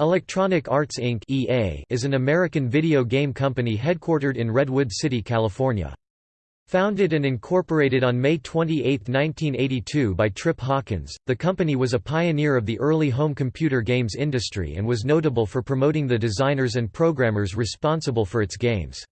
Electronic Arts Inc. (EA) is an American video game company headquartered in Redwood City, California. Founded and incorporated on May 28, 1982 by Trip Hawkins, the company was a pioneer of the early home computer games industry and was notable for promoting the designers and programmers responsible for its games.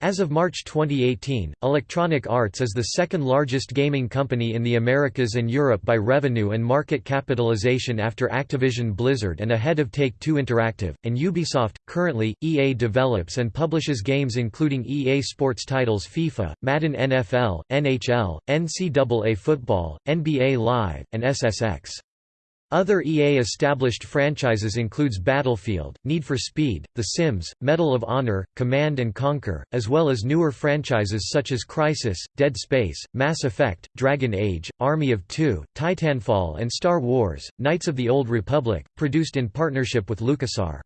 As of March 2018, Electronic Arts is the second largest gaming company in the Americas and Europe by revenue and market capitalization after Activision Blizzard and ahead of Take-Two Interactive, and Ubisoft. Currently, EA develops and publishes games including EA Sports titles FIFA, Madden NFL, NHL, NCAA Football, NBA Live, and SSX. Other EA-established franchises includes Battlefield, Need for Speed, The Sims, Medal of Honor, Command & Conquer, as well as newer franchises such as Crysis, Dead Space, Mass Effect, Dragon Age, Army of Two, Titanfall and Star Wars, Knights of the Old Republic, produced in partnership with LucasArts.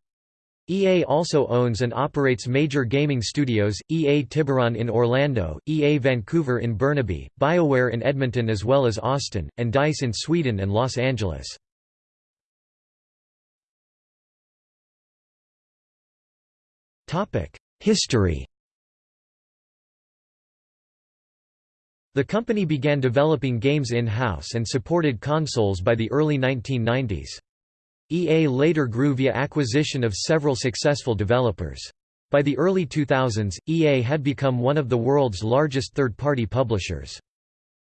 EA also owns and operates major gaming studios, EA Tiburon in Orlando, EA Vancouver in Burnaby, BioWare in Edmonton as well as Austin, and DICE in Sweden and Los Angeles. History The company began developing games in-house and supported consoles by the early 1990s. EA later grew via acquisition of several successful developers. By the early 2000s, EA had become one of the world's largest third-party publishers.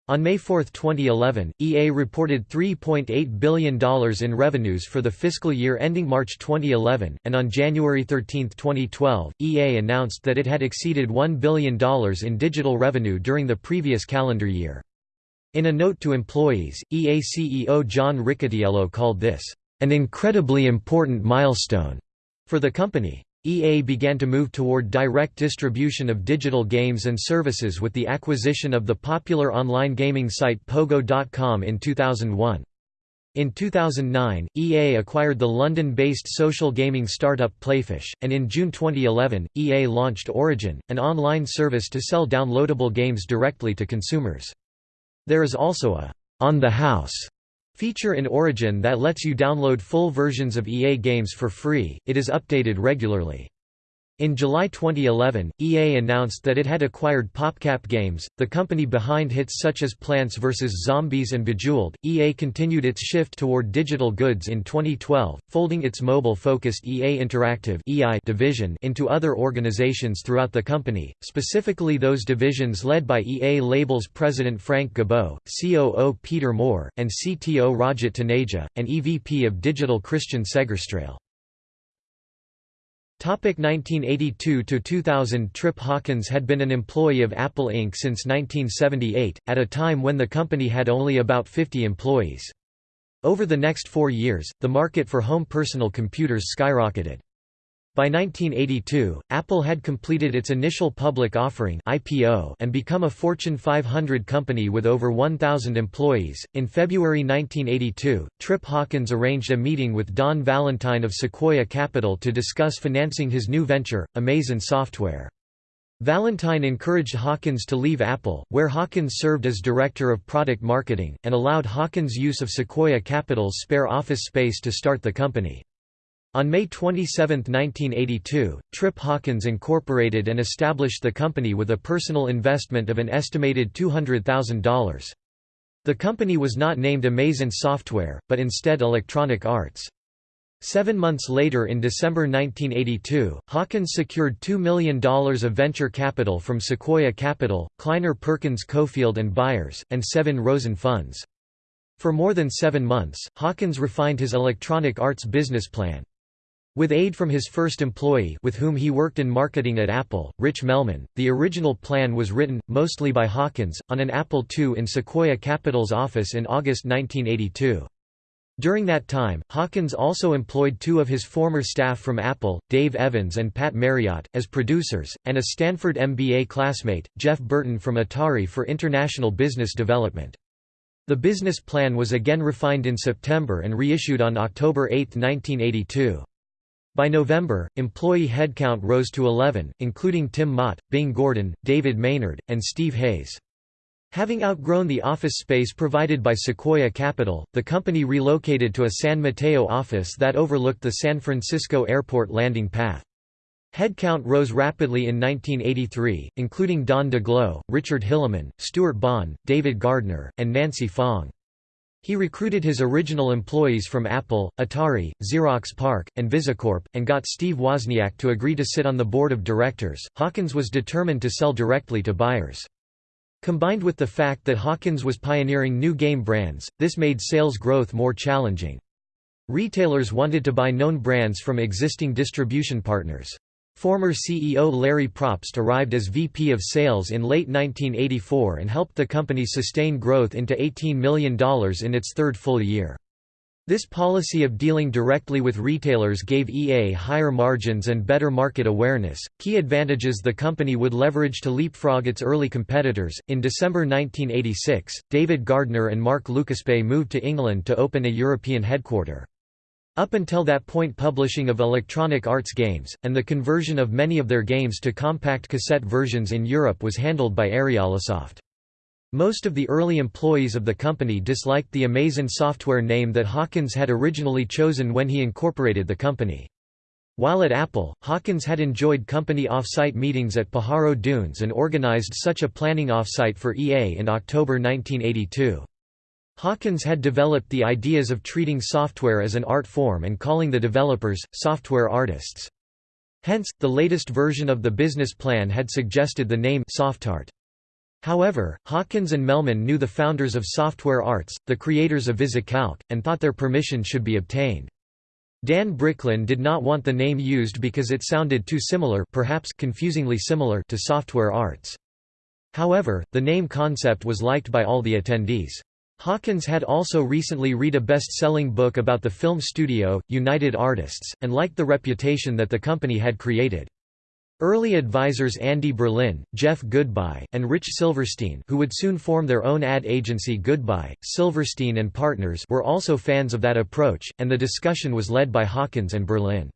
On May 4, 2011, EA reported $3.8 billion in revenues for the fiscal year ending March 2011, and on January 13, 2012, EA announced that it had exceeded $1 billion in digital revenue during the previous calendar year. In a note to employees, EA CEO John Riccitiello called this, "...an incredibly important milestone," for the company. EA began to move toward direct distribution of digital games and services with the acquisition of the popular online gaming site Pogo.com in 2001. In 2009, EA acquired the London-based social gaming startup Playfish, and in June 2011, EA launched Origin, an online service to sell downloadable games directly to consumers. There is also a «on the house» Feature in Origin that lets you download full versions of EA games for free, it is updated regularly. In July 2011, EA announced that it had acquired PopCap Games, the company behind hits such as Plants vs. Zombies and Bejeweled. EA continued its shift toward digital goods in 2012, folding its mobile-focused EA Interactive (EI) division into other organizations throughout the company, specifically those divisions led by EA Labels president Frank Gibeau, COO Peter Moore, and CTO Rajat Taneja, and EVP of Digital Christian Segerstrale. 1982–2000 Trip Hawkins had been an employee of Apple Inc. since 1978, at a time when the company had only about 50 employees. Over the next four years, the market for home personal computers skyrocketed. By 1982, Apple had completed its initial public offering (IPO) and become a Fortune 500 company with over 1,000 employees. In February 1982, Trip Hawkins arranged a meeting with Don Valentine of Sequoia Capital to discuss financing his new venture, Amazon Software. Valentine encouraged Hawkins to leave Apple, where Hawkins served as director of product marketing, and allowed Hawkins use of Sequoia Capital's spare office space to start the company. On May 27, 1982, Trip Hawkins incorporated and established the company with a personal investment of an estimated $200,000. The company was not named Amazon Software, but instead Electronic Arts. Seven months later in December 1982, Hawkins secured $2 million of venture capital from Sequoia Capital, Kleiner Perkins Caufield and Byers, and Sevin Rosen Funds. For more than seven months, Hawkins refined his Electronic Arts business plan. With aid from his first employee with whom he worked in marketing at Apple, Rich Melman, the original plan was written, mostly by Hawkins, on an Apple II in Sequoia Capital's office in August 1982. During that time, Hawkins also employed two of his former staff from Apple, Dave Evans and Pat Marriott, as producers, and a Stanford MBA classmate, Jeff Burton from Atari for international business development. The business plan was again refined in September and reissued on October 8, 1982. By November, employee headcount rose to 11, including Tim Mott, Bing Gordon, David Maynard, and Steve Hayes. Having outgrown the office space provided by Sequoia Capital, the company relocated to a San Mateo office that overlooked the San Francisco Airport landing path. Headcount rose rapidly in 1983, including Don Daglow, Richard Hilleman, Stuart Bond, David Gardner, and Nancy Fong. He recruited his original employees from Apple, Atari, Xerox PARC, and VisiCorp, and got Steve Wozniak to agree to sit on the board of directors. Hawkins was determined to sell directly to buyers. Combined with the fact that Hawkins was pioneering new game brands, this made sales growth more challenging. Retailers wanted to buy known brands from existing distribution partners. Former CEO Larry Probst arrived as VP of Sales in late 1984 and helped the company sustain growth into $18 million in its third full year. This policy of dealing directly with retailers gave EA higher margins and better market awareness, key advantages the company would leverage to leapfrog its early competitors. In December 1986, David Gardner and Mark Lucaspaye moved to England to open a European headquarter. Up until that point publishing of Electronic Arts games, and the conversion of many of their games to compact cassette versions in Europe was handled by Ariolasoft. Most of the early employees of the company disliked the Amazon software name that Hawkins had originally chosen when he incorporated the company. While at Apple, Hawkins had enjoyed company off-site meetings at Pajaro Dunes and organized such a planning off-site for EA in October 1982. Hawkins had developed the ideas of treating software as an art form and calling the developers, software artists. Hence, the latest version of the business plan had suggested the name SoftArt. However, Hawkins and Melman knew the founders of Software Arts, the creators of VisiCalc, and thought their permission should be obtained. Dan Bricklin did not want the name used because it sounded too similar perhaps confusingly similar to Software Arts. However, the name concept was liked by all the attendees. Hawkins had also recently read a best-selling book about the film studio, United Artists, and liked the reputation that the company had created. Early advisors Andy Berlin, Jeff Goodby, and Rich Silverstein who would soon form their own ad agency Goodby, Silverstein and Partners were also fans of that approach, and the discussion was led by Hawkins and Berlin.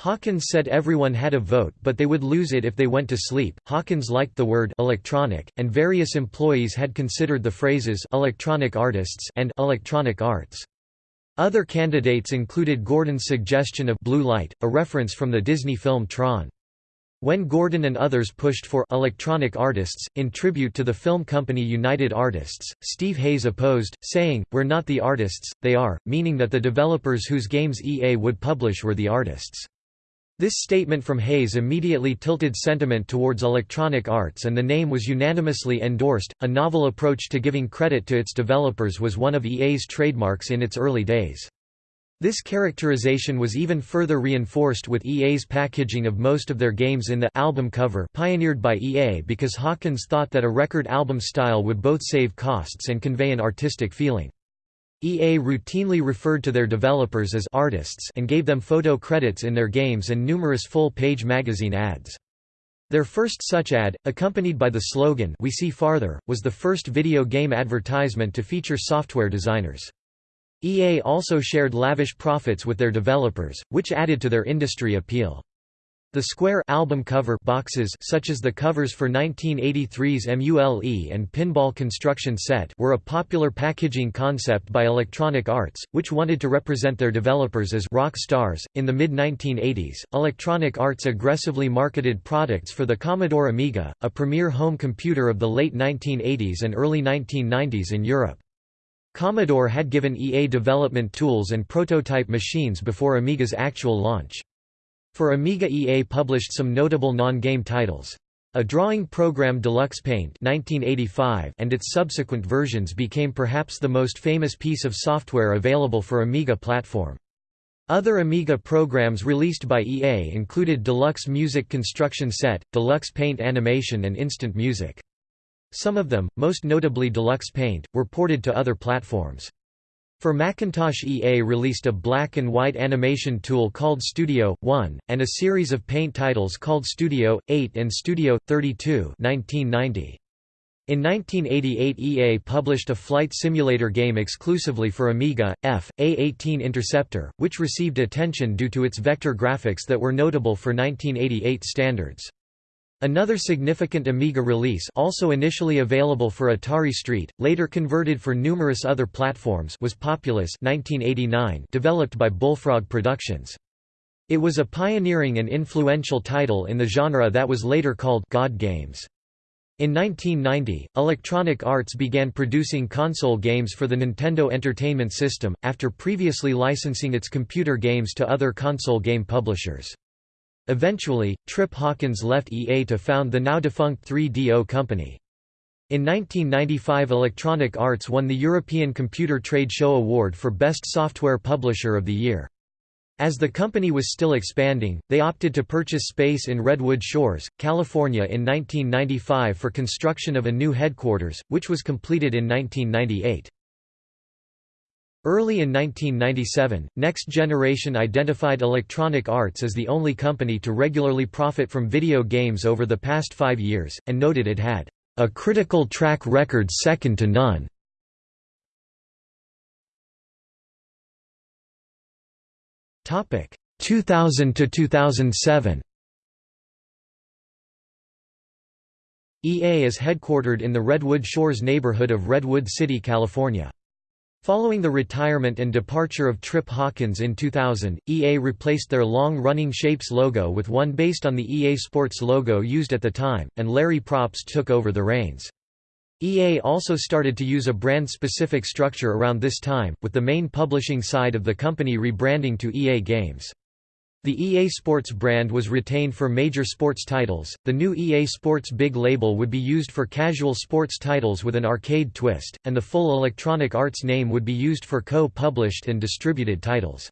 Hawkins said everyone had a vote but they would lose it if they went to sleep. Hawkins liked the word electronic, and various employees had considered the phrases electronic artists and electronic arts. Other candidates included Gordon's suggestion of blue light, a reference from the Disney film Tron. When Gordon and others pushed for electronic artists, in tribute to the film company United Artists, Steve Hayes opposed, saying, We're not the artists, they are, meaning that the developers whose games EA would publish were the artists. This statement from Hayes immediately tilted sentiment towards Electronic Arts and the name was unanimously endorsed. A novel approach to giving credit to its developers was one of EA's trademarks in its early days. This characterization was even further reinforced with EA's packaging of most of their games in the album cover pioneered by EA because Hawkins thought that a record album style would both save costs and convey an artistic feeling. EA routinely referred to their developers as artists and gave them photo credits in their games and numerous full-page magazine ads. Their first such ad, accompanied by the slogan We See Farther, was the first video game advertisement to feature software designers. EA also shared lavish profits with their developers, which added to their industry appeal. The square album cover boxes such as the covers for 1983's MULE and Pinball Construction Set were a popular packaging concept by Electronic Arts, which wanted to represent their developers as rock stars. In the mid-1980s, Electronic Arts aggressively marketed products for the Commodore Amiga, a premier home computer of the late 1980s and early 1990s in Europe. Commodore had given EA development tools and prototype machines before Amiga's actual launch. For Amiga EA published some notable non-game titles. A drawing program Deluxe Paint 1985 and its subsequent versions became perhaps the most famous piece of software available for Amiga platform. Other Amiga programs released by EA included Deluxe Music Construction Set, Deluxe Paint Animation and Instant Music. Some of them, most notably Deluxe Paint, were ported to other platforms. For Macintosh EA released a black and white animation tool called Studio 1, and a series of paint titles called Studio 8 and Studio 32 1990. In 1988 EA published a flight simulator game exclusively for Amiga, F, A18 Interceptor, which received attention due to its vector graphics that were notable for 1988 standards. Another significant Amiga release also initially available for Atari ST, later converted for numerous other platforms was Populous 1989 developed by Bullfrog Productions. It was a pioneering and influential title in the genre that was later called God Games. In 1990, Electronic Arts began producing console games for the Nintendo Entertainment System, after previously licensing its computer games to other console game publishers. Eventually, Trip Hawkins left EA to found the now-defunct 3DO company. In 1995 Electronic Arts won the European Computer Trade Show Award for Best Software Publisher of the Year. As the company was still expanding, they opted to purchase space in Redwood Shores, California in 1995 for construction of a new headquarters, which was completed in 1998. Early in 1997, Next Generation identified Electronic Arts as the only company to regularly profit from video games over the past five years, and noted it had a critical track record second to none. Topic 2000 to 2007. EA is headquartered in the Redwood Shores neighborhood of Redwood City, California. Following the retirement and departure of Trip Hawkins in 2000, EA replaced their long-running Shapes logo with one based on the EA Sports logo used at the time, and Larry Probst took over the reins. EA also started to use a brand-specific structure around this time, with the main publishing side of the company rebranding to EA Games. The EA Sports brand was retained for major sports titles, the new EA Sports Big label would be used for casual sports titles with an arcade twist, and the full Electronic Arts name would be used for co-published and distributed titles.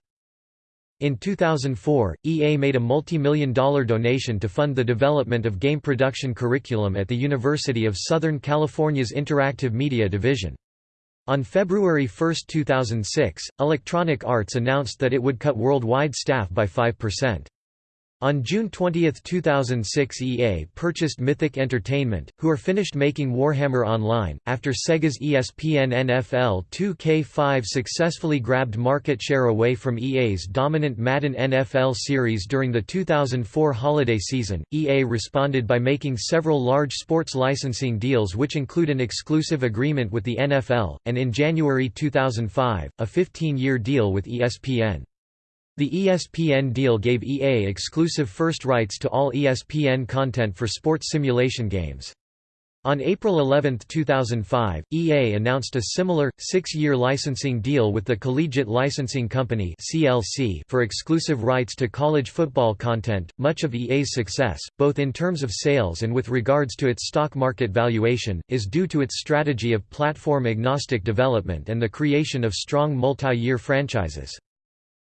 In 2004, EA made a multi-million dollar donation to fund the development of game production curriculum at the University of Southern California's Interactive Media Division. On February 1, 2006, Electronic Arts announced that it would cut worldwide staff by 5%. On June 20, 2006 EA purchased Mythic Entertainment, who are finished making Warhammer Online, after Sega's ESPN NFL 2K5 successfully grabbed market share away from EA's dominant Madden NFL series during the 2004 holiday season. EA responded by making several large sports licensing deals which include an exclusive agreement with the NFL, and in January 2005, a 15-year deal with ESPN. The ESPN deal gave EA exclusive first rights to all ESPN content for sports simulation games. On April 11, 2005, EA announced a similar, six-year licensing deal with the Collegiate Licensing Company for exclusive rights to college football content. Much of EA's success, both in terms of sales and with regards to its stock market valuation, is due to its strategy of platform-agnostic development and the creation of strong multi-year franchises.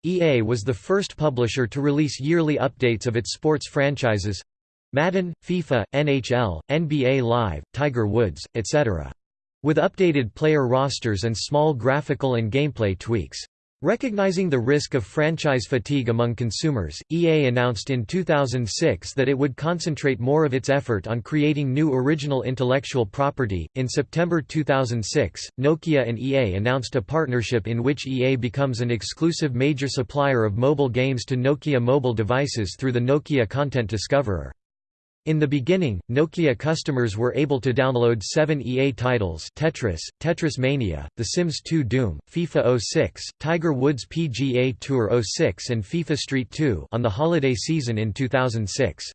EA was the first publisher to release yearly updates of its sports franchises Madden, FIFA, NHL, NBA Live, Tiger Woods, etc. with updated player rosters and small graphical and gameplay tweaks. Recognizing the risk of franchise fatigue among consumers, EA announced in 2006 that it would concentrate more of its effort on creating new original intellectual property. In September 2006, Nokia and EA announced a partnership in which EA becomes an exclusive major supplier of mobile games to Nokia mobile devices through the Nokia Content Discoverer. In the beginning, Nokia customers were able to download seven EA titles Tetris, Tetris Mania, The Sims 2 Doom, FIFA 06, Tiger Woods PGA Tour 06 and FIFA Street 2 on the holiday season in 2006.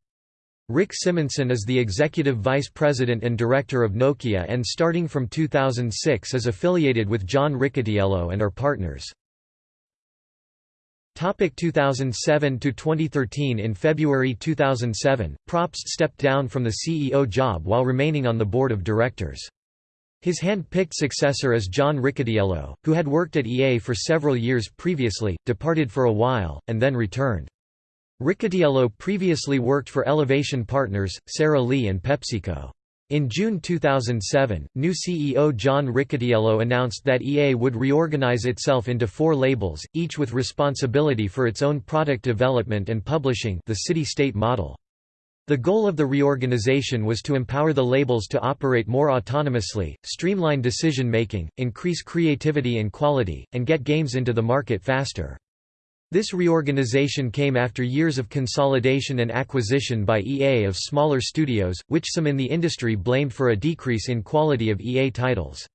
Rick Simonson is the executive vice president and director of Nokia and starting from 2006 is affiliated with John Riccitiello and are partners. Topic 2007 to 2013 In February 2007, Probst stepped down from the CEO job while remaining on the board of directors. His hand-picked successor is John Riccitiello, who had worked at EA for several years previously, departed for a while, and then returned. Riccitiello previously worked for Elevation Partners, Sara Lee and PepsiCo. In June 2007, new CEO John Riccitiello announced that EA would reorganize itself into four labels, each with responsibility for its own product development and publishing the city-state model. The goal of the reorganization was to empower the labels to operate more autonomously, streamline decision-making, increase creativity and quality, and get games into the market faster. This reorganization came after years of consolidation and acquisition by EA of smaller studios, which some in the industry blamed for a decrease in quality of EA titles.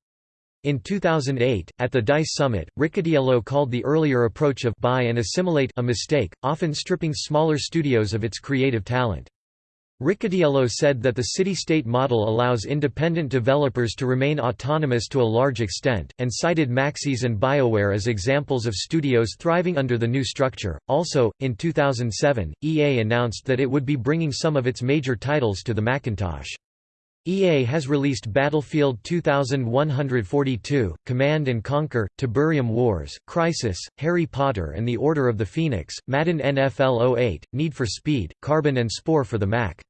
In 2008, at the DICE Summit, Riccitiello called the earlier approach of buy and assimilate a mistake, often stripping smaller studios of its creative talent. Riccitiello said that the city-state model allows independent developers to remain autonomous to a large extent, and cited Maxis and BioWare as examples of studios thriving under the new structure. Also, in 2007, EA announced that it would be bringing some of its major titles to the Macintosh. EA has released Battlefield 2142, Command & Conquer, Tiberium Wars, Crysis, Harry Potter and the Order of the Phoenix, Madden NFL 08, Need for Speed, Carbon and Spore for the Mac.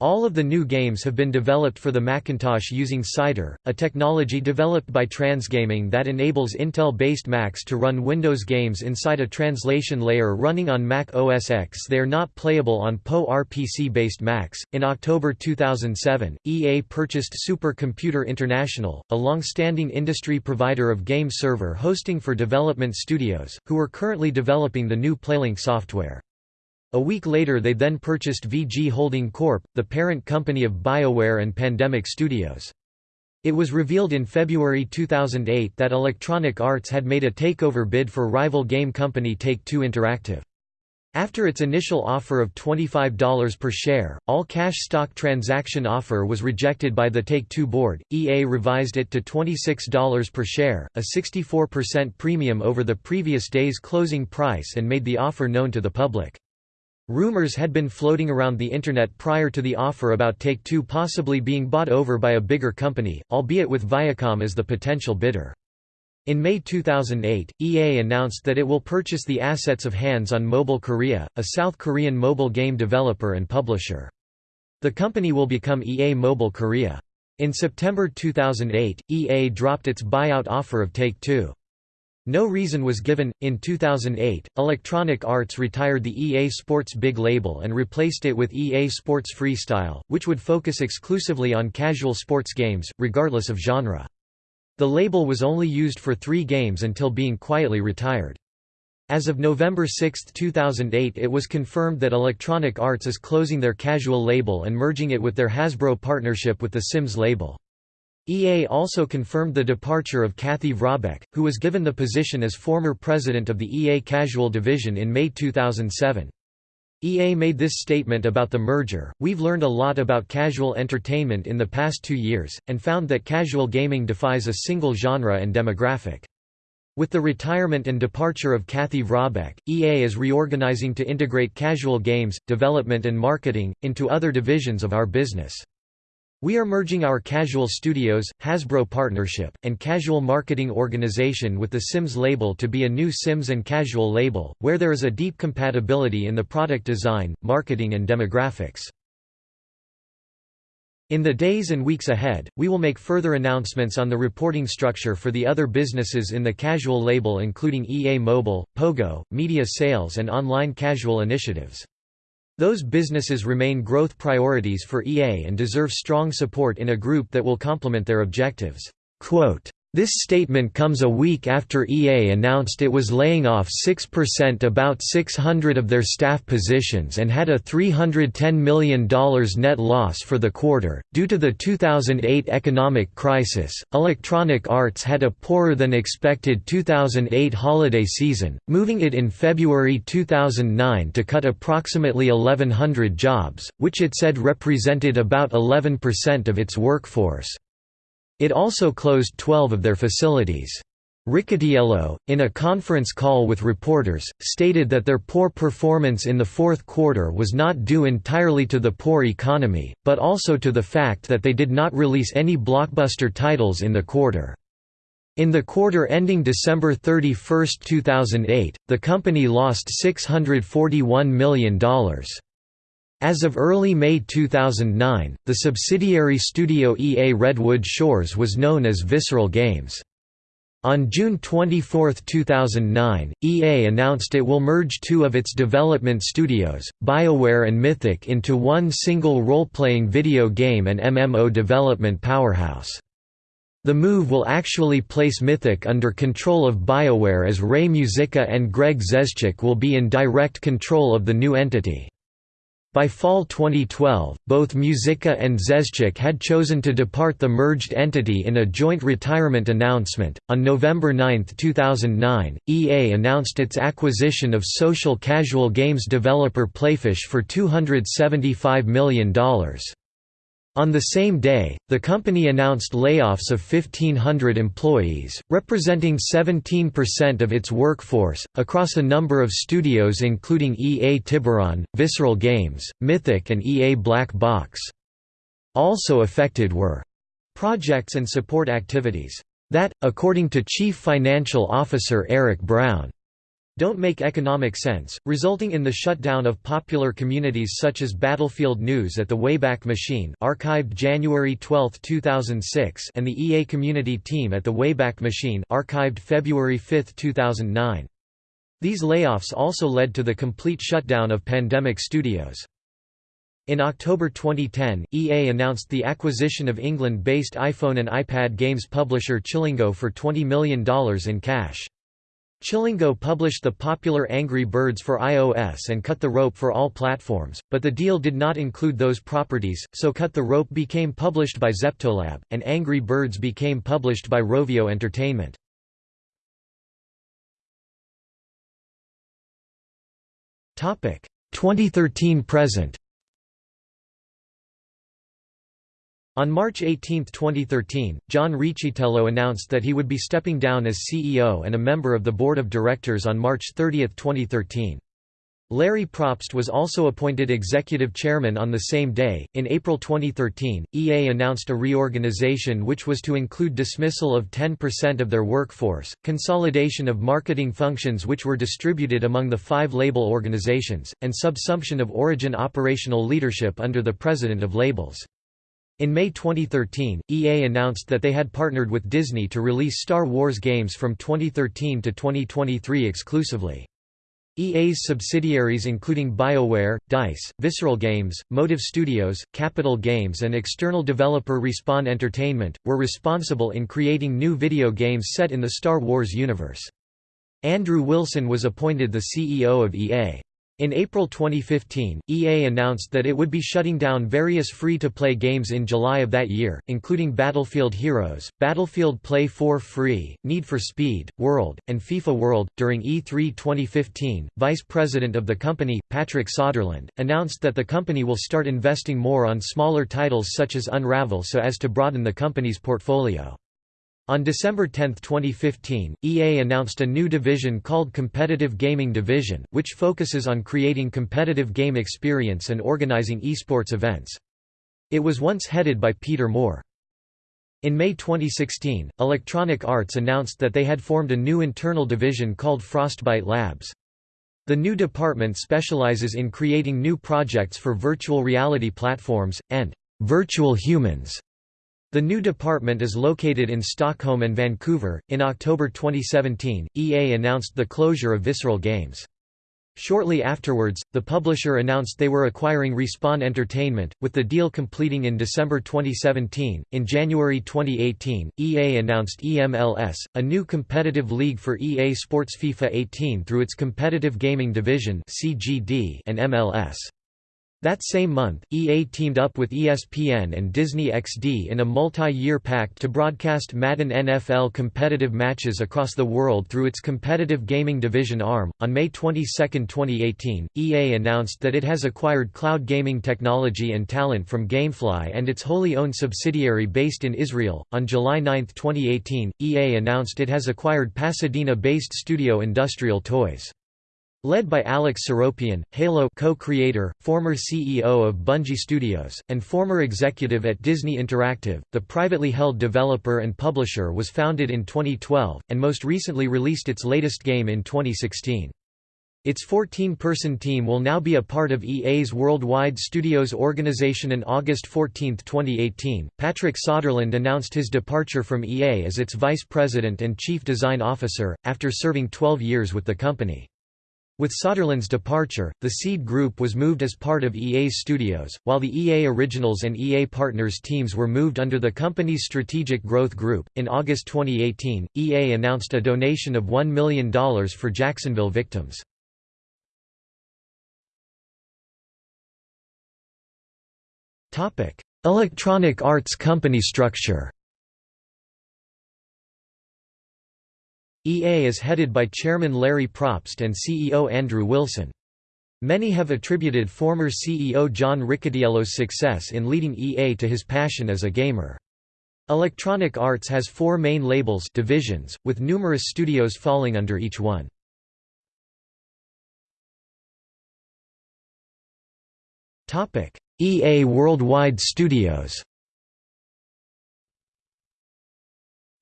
All of the new games have been developed for the Macintosh using Cider, a technology developed by Transgaming that enables Intel-based Macs to run Windows games inside a translation layer running on Mac OS X. They are not playable on PowerPC-based Macs. In October 2007, EA purchased Supercomputer International, a long-standing industry provider of game server hosting for development studios, who are currently developing the new Playlink software. A week later they then purchased VG Holding Corp., the parent company of BioWare and Pandemic Studios. It was revealed in February 2008 that Electronic Arts had made a takeover bid for rival game company Take-Two Interactive. After its initial offer of $25 per share, all-cash stock transaction offer was rejected by the Take-Two board, EA revised it to $26 per share, a 64% premium over the previous day's closing price and made the offer known to the public. Rumors had been floating around the Internet prior to the offer about Take-Two possibly being bought over by a bigger company, albeit with Viacom as the potential bidder. In May 2008, EA announced that it will purchase the assets of Hands on Mobile Korea, a South Korean mobile game developer and publisher. The company will become EA Mobile Korea. In September 2008, EA dropped its buyout offer of Take-Two. No reason was given. In 2008, Electronic Arts retired the EA Sports Big label and replaced it with EA Sports Freestyle, which would focus exclusively on casual sports games, regardless of genre. The label was only used for three games until being quietly retired. As of November 6, 2008 it was confirmed that Electronic Arts is closing their casual label and merging it with their Hasbro partnership with the Sims label. EA also confirmed the departure of Kathy Vrabec, who was given the position as former president of the EA Casual division in May 2007. EA made this statement about the merger, We've learned a lot about casual entertainment in the past two years, and found that casual gaming defies a single genre and demographic. With the retirement and departure of Kathy Vrabec, EA is reorganizing to integrate casual games, development and marketing, into other divisions of our business. We are merging our Casual Studios, Hasbro partnership, and Casual Marketing organization with the Sims label to be a new Sims and Casual label, where there is a deep compatibility in the product design, marketing and demographics. In the days and weeks ahead, we will make further announcements on the reporting structure for the other businesses in the Casual label including EA Mobile, Pogo, media sales and online casual initiatives. Those businesses remain growth priorities for EA and deserve strong support in a group that will complement their objectives. Quote, this statement comes a week after EA announced it was laying off 6% about 600 of their staff positions and had a $310 million net loss for the quarter. Due to the 2008 economic crisis, Electronic Arts had a poorer than expected 2008 holiday season, moving it in February 2009 to cut approximately 1,100 jobs, which it said represented about 11% of its workforce. It also closed 12 of their facilities. Riccitiello, in a conference call with reporters, stated that their poor performance in the fourth quarter was not due entirely to the poor economy, but also to the fact that they did not release any blockbuster titles in the quarter. In the quarter ending December 31, 2008, the company lost $641 million. As of early May 2009, the subsidiary studio EA Redwood Shores was known as Visceral Games. On June 24, 2009, EA announced it will merge two of its development studios, BioWare and Mythic into one single role-playing video game and MMO development powerhouse. The move will actually place Mythic under control of BioWare as Ray Muzyka and Greg Zeschuk will be in direct control of the new entity. By fall 2012, both Muzyka and Zeschuk had chosen to depart the merged entity in a joint retirement announcement. On November 9, 2009, EA announced its acquisition of social casual games developer Playfish for $275 million. On the same day, the company announced layoffs of 1,500 employees, representing 17% of its workforce, across a number of studios including EA Tiburon, Visceral Games, Mythic and EA Black Box. Also affected were projects and support activities that, according to Chief Financial Officer Eric Brown, don't make economic sense, resulting in the shutdown of popular communities such as Battlefield News at the Wayback Machine archived January 12, 2006 and the EA Community Team at the Wayback Machine archived February 5, 2009. These layoffs also led to the complete shutdown of Pandemic Studios. In October 2010, EA announced the acquisition of England-based iPhone and iPad games publisher Chillingo for $20 million in cash. Chillingo published the popular Angry Birds for iOS and Cut the Rope for all platforms, but the deal did not include those properties, so Cut the Rope became published by Zeptolab, and Angry Birds became published by Rovio Entertainment. Topic 2013 present. On March 18, 2013, John Riccitiello announced that he would be stepping down as CEO and a member of the board of directors on March 30, 2013. Larry Probst was also appointed executive chairman on the same day. In April 2013, EA announced a reorganization which was to include dismissal of 10% of their workforce, consolidation of marketing functions which were distributed among the five label organizations, and subsumption of Origin operational leadership under the president of labels. In May 2013, EA announced that they had partnered with Disney to release Star Wars games from 2013 to 2023 exclusively. EA's subsidiaries including BioWare, DICE, Visceral Games, Motive Studios, Capital Games and external developer Respawn Entertainment, were responsible in creating new video games set in the Star Wars universe. Andrew Wilson was appointed the CEO of EA. In April 2015, EA announced that it would be shutting down various free-to-play games in July of that year, including Battlefield Heroes, Battlefield Play 4 Free, Need for Speed, World, and FIFA World. During E3 2015, Vice President of the company, Patrick Soderlund, announced that the company will start investing more on smaller titles such as Unravel so as to broaden the company's portfolio. On December 10, 2015, EA announced a new division called Competitive Gaming Division, which focuses on creating competitive game experience and organizing esports events. It was once headed by Peter Moore. In May 2016, Electronic Arts announced that they had formed a new internal division called Frostbite Labs. The new department specializes in creating new projects for virtual reality platforms, and virtual humans the new department is located in Stockholm and Vancouver. In October 2017, EA announced the closure of Visceral Games. Shortly afterwards, the publisher announced they were acquiring Respawn Entertainment, with the deal completing in December 2017. In January 2018, EA announced EMLS, a new competitive league for EA Sports FIFA 18 through its competitive gaming division (CGD) and MLS. That same month, EA teamed up with ESPN and Disney XD in a multi-year pact to broadcast Madden NFL competitive matches across the world through its competitive gaming division ARM. On May 22, 2018, EA announced that it has acquired cloud gaming technology and talent from Gamefly and its wholly owned subsidiary based in Israel. On July 9, 2018, EA announced it has acquired Pasadena-based studio Industrial Toys. Led by Alex Seropian, Halo co-creator, former CEO of Bungie Studios, and former executive at Disney Interactive, the privately held developer and publisher was founded in 2012, and most recently released its latest game in 2016. Its 14-person team will now be a part of EA's Worldwide Studios organization. On August 14, 2018, Patrick Soderlund announced his departure from EA as its vice president and chief design officer, after serving 12 years with the company. With Soderlund's departure, the Seed Group was moved as part of EA's studios, while the EA Originals and EA Partners teams were moved under the company's Strategic Growth Group. In August 2018, EA announced a donation of $1 million for Jacksonville victims. Electronic Arts company structure EA is headed by Chairman Larry Probst and CEO Andrew Wilson. Many have attributed former CEO John Riccitiello's success in leading EA to his passion as a gamer. Electronic Arts has four main labels divisions, with numerous studios falling under each one. EA Worldwide Studios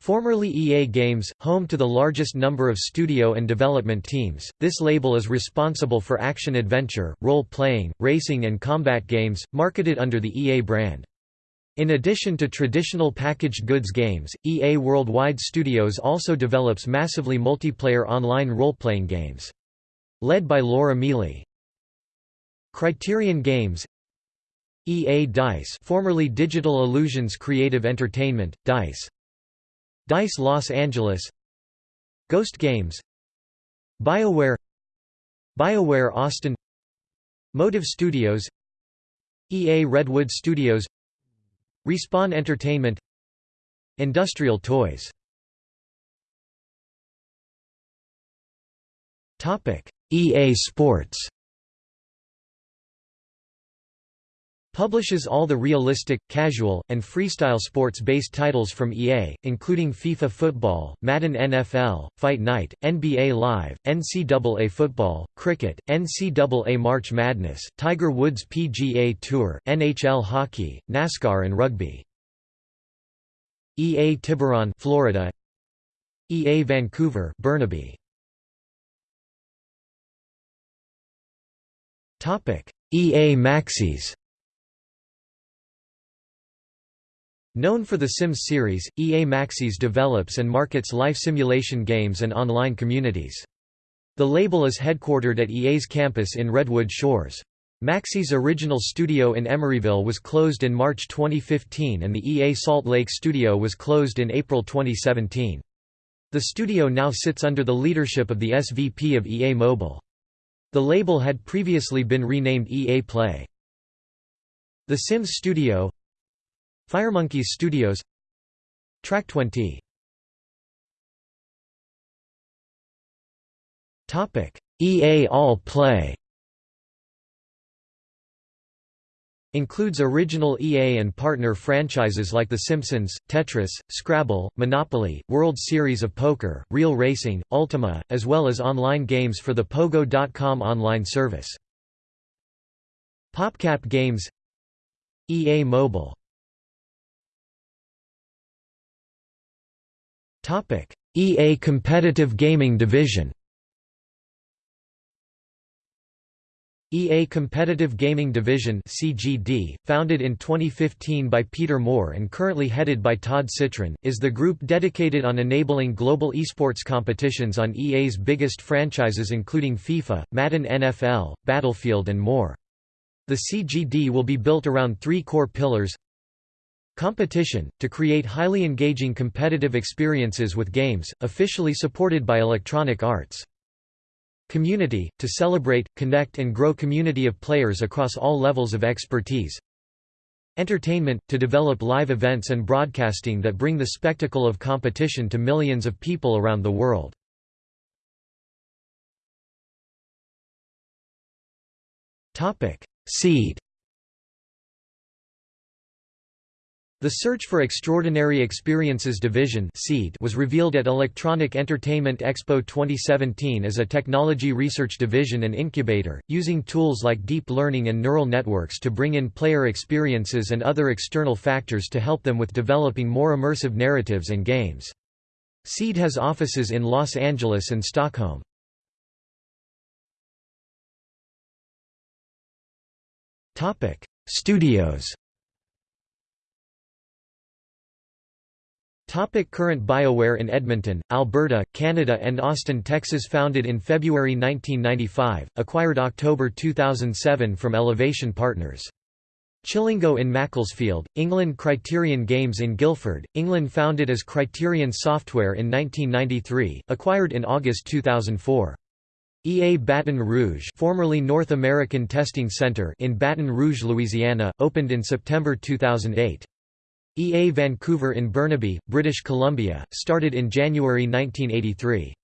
Formerly EA Games, home to the largest number of studio and development teams, this label is responsible for action-adventure, role-playing, racing and combat games, marketed under the EA brand. In addition to traditional packaged goods games, EA Worldwide Studios also develops massively multiplayer online role-playing games. Led by Laura Miele. Criterion Games EA DICE formerly Digital Illusions Creative Entertainment, DICE DICE Los Angeles Ghost Games BioWare BioWare Austin Motive Studios EA Redwood Studios Respawn Entertainment Industrial Toys. EA Sports Publishes all the realistic, casual, and freestyle sports-based titles from EA, including FIFA Football, Madden NFL, Fight Night, NBA Live, NCAA Football, Cricket, NCAA March Madness, Tiger Woods PGA Tour, NHL Hockey, NASCAR and Rugby. EA Tiburon Florida. EA Vancouver Burnaby. EA Maxis Known for the Sims series, EA Maxis develops and markets life simulation games and online communities. The label is headquartered at EA's campus in Redwood Shores. Maxis' original studio in Emeryville was closed in March 2015 and the EA Salt Lake studio was closed in April 2017. The studio now sits under the leadership of the SVP of EA Mobile. The label had previously been renamed EA Play. The Sims Studio Firemonkeys Studios. Track20 Topic. EA All Play. Includes original EA and partner franchises like The Simpsons, Tetris, Scrabble, Monopoly, World Series of Poker, Real Racing, Ultima, as well as online games for the Pogo.com online service. PopCap Games. EA Mobile EA Competitive Gaming Division EA Competitive Gaming Division CGD, founded in 2015 by Peter Moore and currently headed by Todd Sitrin, is the group dedicated on enabling global esports competitions on EA's biggest franchises including FIFA, Madden NFL, Battlefield and more. The CGD will be built around three core pillars Competition, to create highly engaging competitive experiences with games, officially supported by Electronic Arts. Community, to celebrate, connect and grow community of players across all levels of expertise. Entertainment, to develop live events and broadcasting that bring the spectacle of competition to millions of people around the world. Seed The Search for Extraordinary Experiences Division was revealed at Electronic Entertainment Expo 2017 as a technology research division and incubator, using tools like deep learning and neural networks to bring in player experiences and other external factors to help them with developing more immersive narratives and games. SEED has offices in Los Angeles and Stockholm. Studios Topic current BioWare in Edmonton, Alberta, Canada and Austin, Texas Founded in February 1995, acquired October 2007 from Elevation Partners. Chillingo in Macclesfield, England Criterion Games in Guildford, England Founded as Criterion Software in 1993, acquired in August 2004. EA Baton Rouge formerly North American Testing Center in Baton Rouge, Louisiana, opened in September 2008. EA Vancouver in Burnaby, British Columbia, started in January 1983.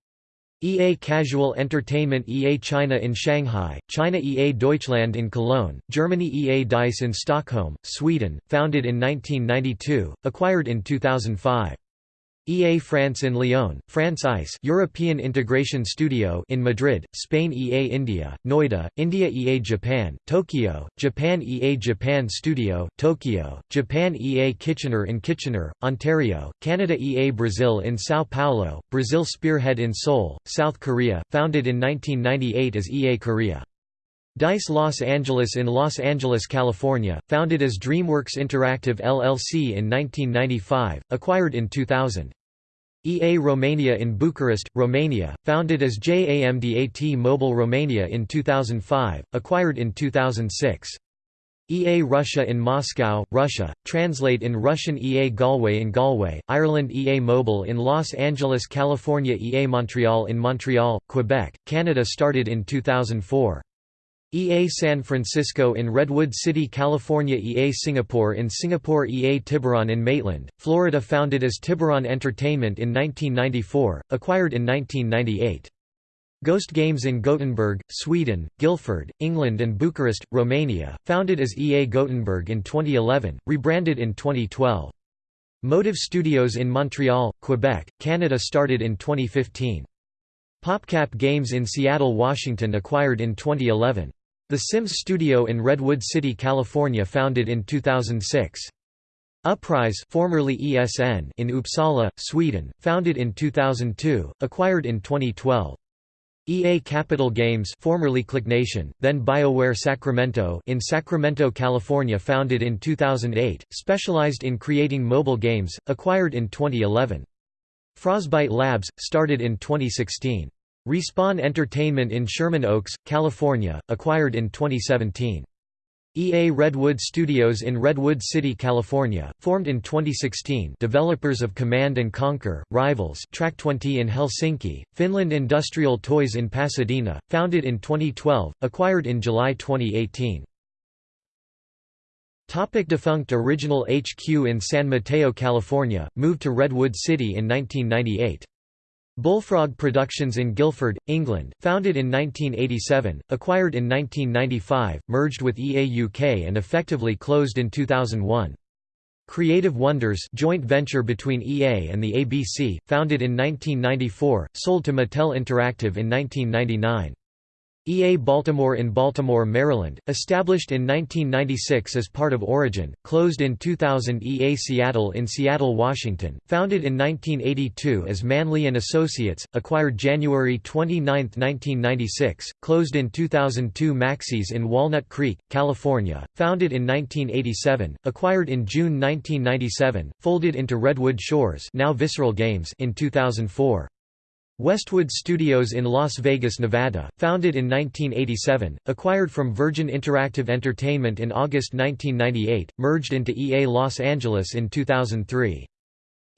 EA Casual Entertainment EA China in Shanghai, China EA Deutschland in Cologne, Germany EA Dice in Stockholm, Sweden, founded in 1992, acquired in 2005. EA France in Lyon, France ICE European Integration Studio in Madrid, Spain EA India, Noida, India EA Japan, Tokyo, Japan EA Japan Studio, Tokyo, Japan EA Kitchener in Kitchener, Ontario, Canada EA Brazil in São Paulo, Brazil Spearhead in Seoul, South Korea, founded in 1998 as EA Korea. DICE Los Angeles in Los Angeles, California, founded as DreamWorks Interactive LLC in 1995, acquired in 2000. EA Romania in Bucharest, Romania, founded as JAMDAT Mobile Romania in 2005, acquired in 2006. EA Russia in Moscow, Russia, translate in Russian EA Galway in Galway, Ireland EA Mobile in Los Angeles, California EA Montreal in Montreal, Quebec, Canada started in 2004. EA San Francisco in Redwood City, California EA Singapore in Singapore EA Tiburon in Maitland, Florida founded as Tiburon Entertainment in 1994, acquired in 1998. Ghost Games in Gothenburg, Sweden, Guildford, England and Bucharest, Romania, founded as EA Gothenburg in 2011, rebranded in 2012. Motive Studios in Montreal, Quebec, Canada started in 2015. PopCap Games in Seattle, Washington acquired in 2011. The Sims Studio in Redwood City, California founded in 2006. Uprise formerly ESN in Uppsala, Sweden, founded in 2002, acquired in 2012. EA Capital Games formerly ClickNation, then BioWare Sacramento in Sacramento, California founded in 2008, specialized in creating mobile games, acquired in 2011. Frostbite Labs, started in 2016. Respawn Entertainment in Sherman Oaks, California, acquired in 2017. EA Redwood Studios in Redwood City, California, formed in 2016 developers of Command & Conquer, Rivals Track20 in Helsinki, Finland Industrial Toys in Pasadena, founded in 2012, acquired in July 2018. Topic defunct Original HQ in San Mateo, California, moved to Redwood City in 1998. Bullfrog Productions in Guildford, England, founded in 1987, acquired in 1995, merged with EA UK and effectively closed in 2001. Creative Wonders joint venture between EA and the ABC, founded in 1994, sold to Mattel Interactive in 1999. EA Baltimore in Baltimore, Maryland, established in 1996 as part of Origin, closed in 2000 EA Seattle in Seattle, Washington, founded in 1982 as Manley & Associates, acquired January 29, 1996, closed in 2002 Maxis in Walnut Creek, California, founded in 1987, acquired in June 1997, folded into Redwood Shores now Visceral Games in 2004. Westwood Studios in Las Vegas, Nevada, founded in 1987, acquired from Virgin Interactive Entertainment in August 1998, merged into EA Los Angeles in 2003.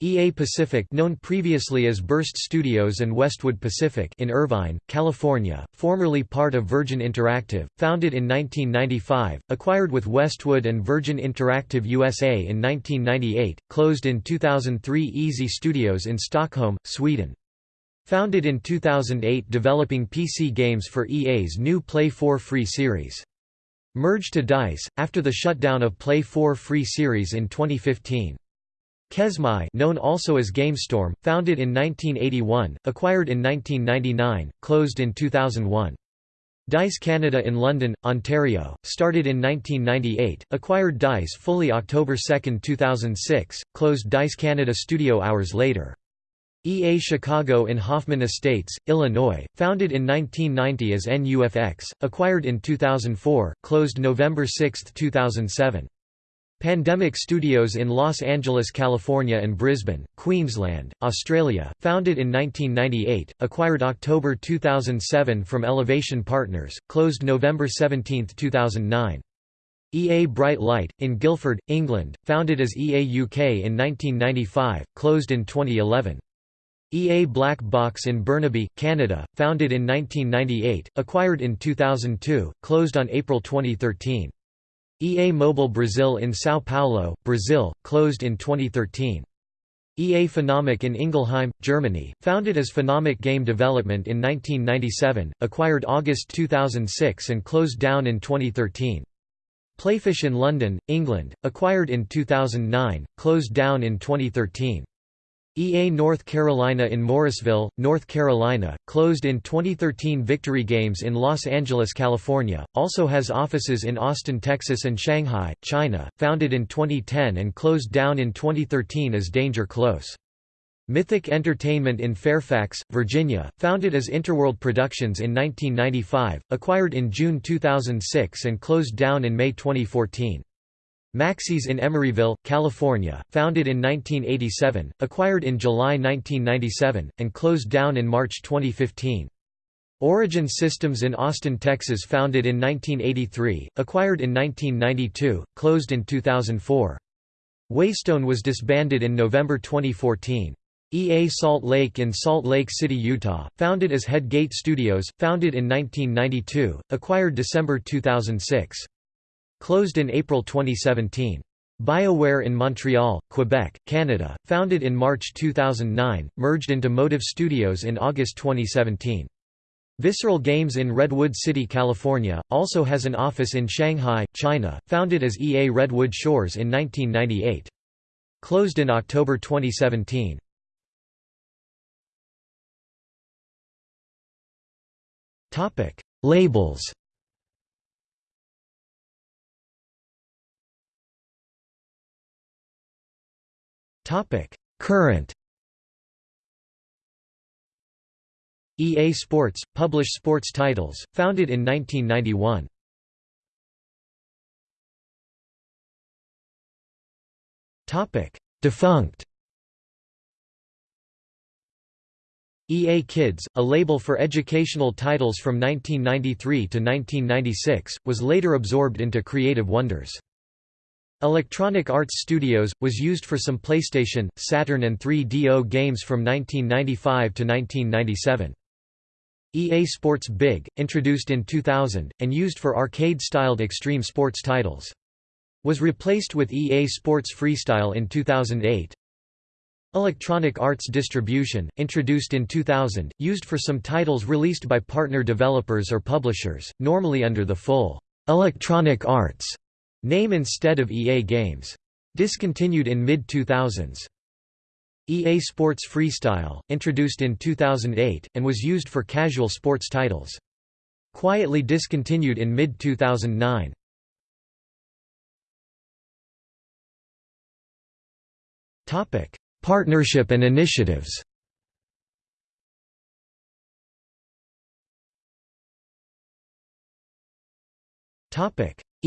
EA Pacific known previously as Burst Studios and Westwood Pacific in Irvine, California, formerly part of Virgin Interactive, founded in 1995, acquired with Westwood and Virgin Interactive USA in 1998, closed in 2003 Easy Studios in Stockholm, Sweden. Founded in 2008 developing PC games for EA's new Play 4 Free series. Merged to DICE, after the shutdown of Play 4 Free series in 2015. Kesmai known also as GameStorm, founded in 1981, acquired in 1999, closed in 2001. DICE Canada in London, Ontario, started in 1998, acquired DICE fully October 2, 2006, closed DICE Canada studio hours later. EA Chicago in Hoffman Estates, Illinois, founded in 1990 as NUFX, acquired in 2004, closed November 6, 2007. Pandemic Studios in Los Angeles, California and Brisbane, Queensland, Australia, founded in 1998, acquired October 2007 from Elevation Partners, closed November 17, 2009. EA Bright Light, in Guildford, England, founded as EA UK in 1995, closed in 2011. EA Black Box in Burnaby, Canada, founded in 1998, acquired in 2002, closed on April 2013. EA Mobile Brazil in São Paulo, Brazil, closed in 2013. EA Phenomic in Ingelheim, Germany, founded as Phenomic Game Development in 1997, acquired August 2006 and closed down in 2013. Playfish in London, England, acquired in 2009, closed down in 2013. EA North Carolina in Morrisville, North Carolina, closed in 2013 Victory Games in Los Angeles, California, also has offices in Austin, Texas and Shanghai, China, founded in 2010 and closed down in 2013 as Danger Close. Mythic Entertainment in Fairfax, Virginia, founded as Interworld Productions in 1995, acquired in June 2006 and closed down in May 2014. Maxis in Emeryville, California, founded in 1987, acquired in July 1997, and closed down in March 2015. Origin Systems in Austin, Texas founded in 1983, acquired in 1992, closed in 2004. Waystone was disbanded in November 2014. EA Salt Lake in Salt Lake City, Utah, founded as Headgate Studios, founded in 1992, acquired December 2006. Closed in April 2017. BioWare in Montreal, Quebec, Canada, founded in March 2009, merged into Motive Studios in August 2017. Visceral Games in Redwood City, California, also has an office in Shanghai, China, founded as EA Redwood Shores in 1998. Closed in October 2017. Labels Topic: Current EA Sports publish sports titles, founded in 1991. Topic: Defunct. EA Kids, a label for educational titles from 1993 to 1996, was later absorbed into Creative Wonders. Electronic Arts Studios, was used for some PlayStation, Saturn and 3DO games from 1995 to 1997. EA Sports Big, introduced in 2000, and used for arcade-styled extreme sports titles. Was replaced with EA Sports Freestyle in 2008. Electronic Arts Distribution, introduced in 2000, used for some titles released by partner developers or publishers, normally under the full Electronic Arts Name instead of EA Games. Discontinued in mid-2000s. EA Sports Freestyle, introduced in 2008, and was used for casual sports titles. Quietly discontinued in mid-2009. Partnership and initiatives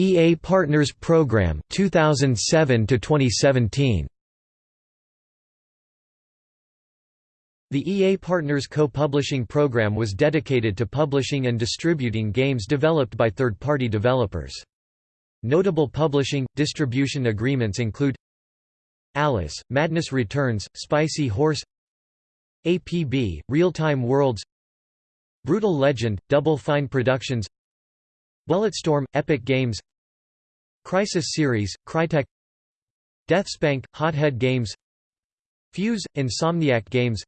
EA Partners Program 2007 to 2017 The EA Partners co-publishing program was dedicated to publishing and distributing games developed by third-party developers. Notable publishing, distribution agreements include Alice, Madness Returns, Spicy Horse APB, Real-Time Worlds Brutal Legend, Double Fine Productions Bulletstorm, Epic Games Crysis Series, Crytek Deathspank, Hothead Games Fuse, Insomniac Games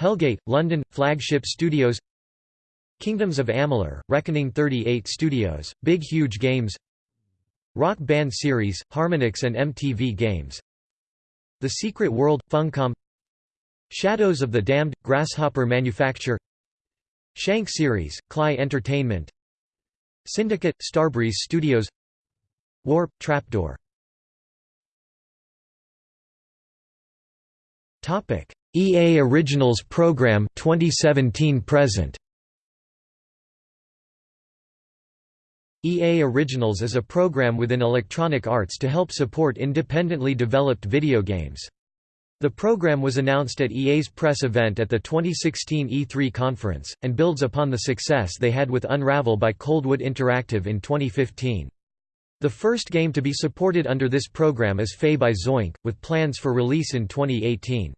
Hellgate, London, Flagship Studios Kingdoms of Amalur, Reckoning 38 Studios, Big Huge Games Rock Band Series, Harmonix and MTV Games The Secret World, Funcom Shadows of the Damned, Grasshopper Manufacture Shank Series, Klei Entertainment Syndicate, Starbreeze Studios Warp, Trapdoor Topic: EA Originals Program 2017 present EA Originals is a program within Electronic Arts to help support independently developed video games. The program was announced at EA's press event at the 2016 E3 conference, and builds upon the success they had with Unravel by Coldwood Interactive in 2015. The first game to be supported under this program is Fe by Zoink, with plans for release in 2018.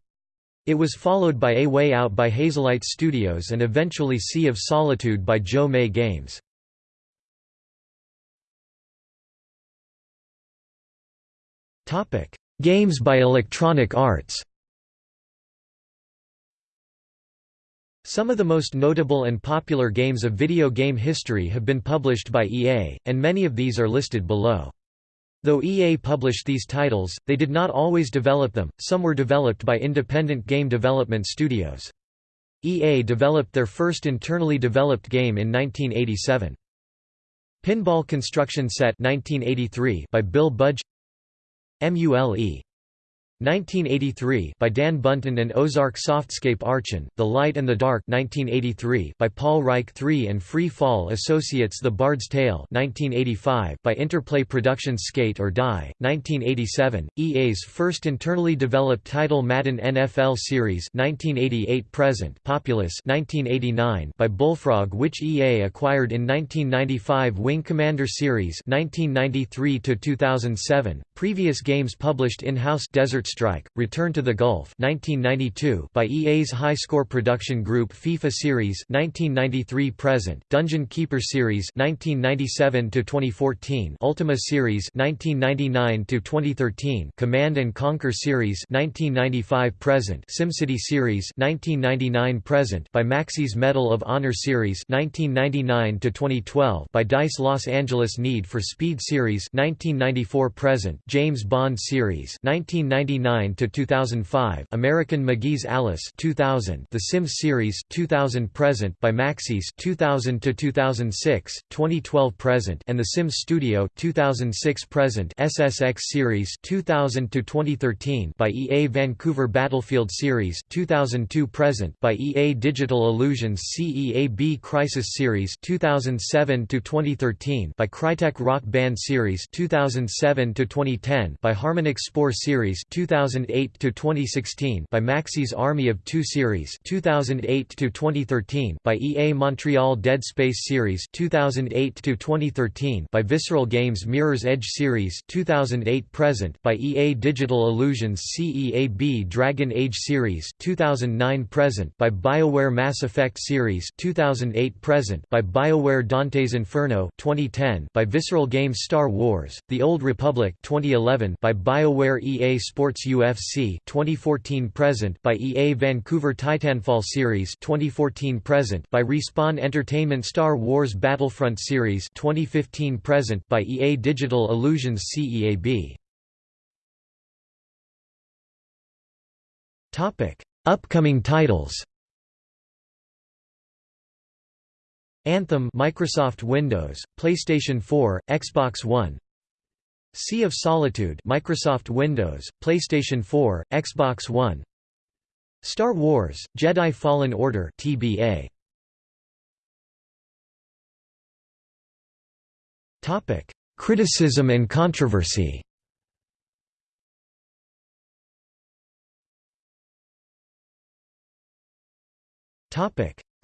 It was followed by A Way Out by Hazelight Studios and eventually Sea of Solitude by Jo-Mei Games. Games by Electronic Arts Some of the most notable and popular games of video game history have been published by EA, and many of these are listed below. Though EA published these titles, they did not always develop them, some were developed by independent game development studios. EA developed their first internally developed game in 1987. Pinball Construction Set 1983 by Bill Budge MULE 1983 by Dan Bunten and Ozark Softscape Archon, The Light and the Dark 1983 by Paul Reich III and Free Fall Associates The Bard's Tale 1985 by Interplay Productions Skate or Die, 1987, EA's first internally developed title Madden NFL Series 1988-present Populous 1989 by Bullfrog which EA acquired in 1995 Wing Commander Series 1993-2007, previous games published in-house Desert Strike: Return to the Gulf 1992 by EA's High Score Production Group FIFA Series 1993 present Dungeon Keeper Series 1997 to 2014 Ultima Series 1999 to 2013 Command and Conquer Series 1995 present SimCity Series 1999 present by Maxis Medal of Honor Series 1999 to 2012 by DICE Los Angeles Need for Speed Series 1994 present James Bond Series 1999 1999 to 2005, American McGee's Alice 2000, The Sims series 2000 present by Maxis 2000 to 2006, 2012 present, and The Sims Studio 2006 present SSX series 2000 to 2013 by EA Vancouver Battlefield series 2002 present by EA Digital Illusions CEAB Crysis series 2007 to 2013 by Crytek Rock Band series 2007 to 2010 by Harmonix Spore series 2008 to 2016 by Maxis Army of 2 series 2008 to 2013 by EA Montreal Dead Space series 2008 to 2013 by Visceral Games Mirror's Edge series 2008 present by EA Digital Illusions CEAB Dragon Age series 2009 present by BioWare Mass Effect series 2008 present by BioWare Dante's Inferno 2010 by Visceral Games Star Wars: The Old Republic 2011 by BioWare EA Sports UFC 2014 present by EA Vancouver Titanfall Series 2014 present by Respawn Entertainment Star Wars Battlefront Series 2015 present by EA Digital Illusions CEAB Topic Upcoming titles. Anthem Microsoft Windows, PlayStation 4, Xbox One Sea of Solitude Microsoft Windows, PlayStation 4, Xbox One Star Wars, Jedi Fallen Order TBA. Criticism and controversy.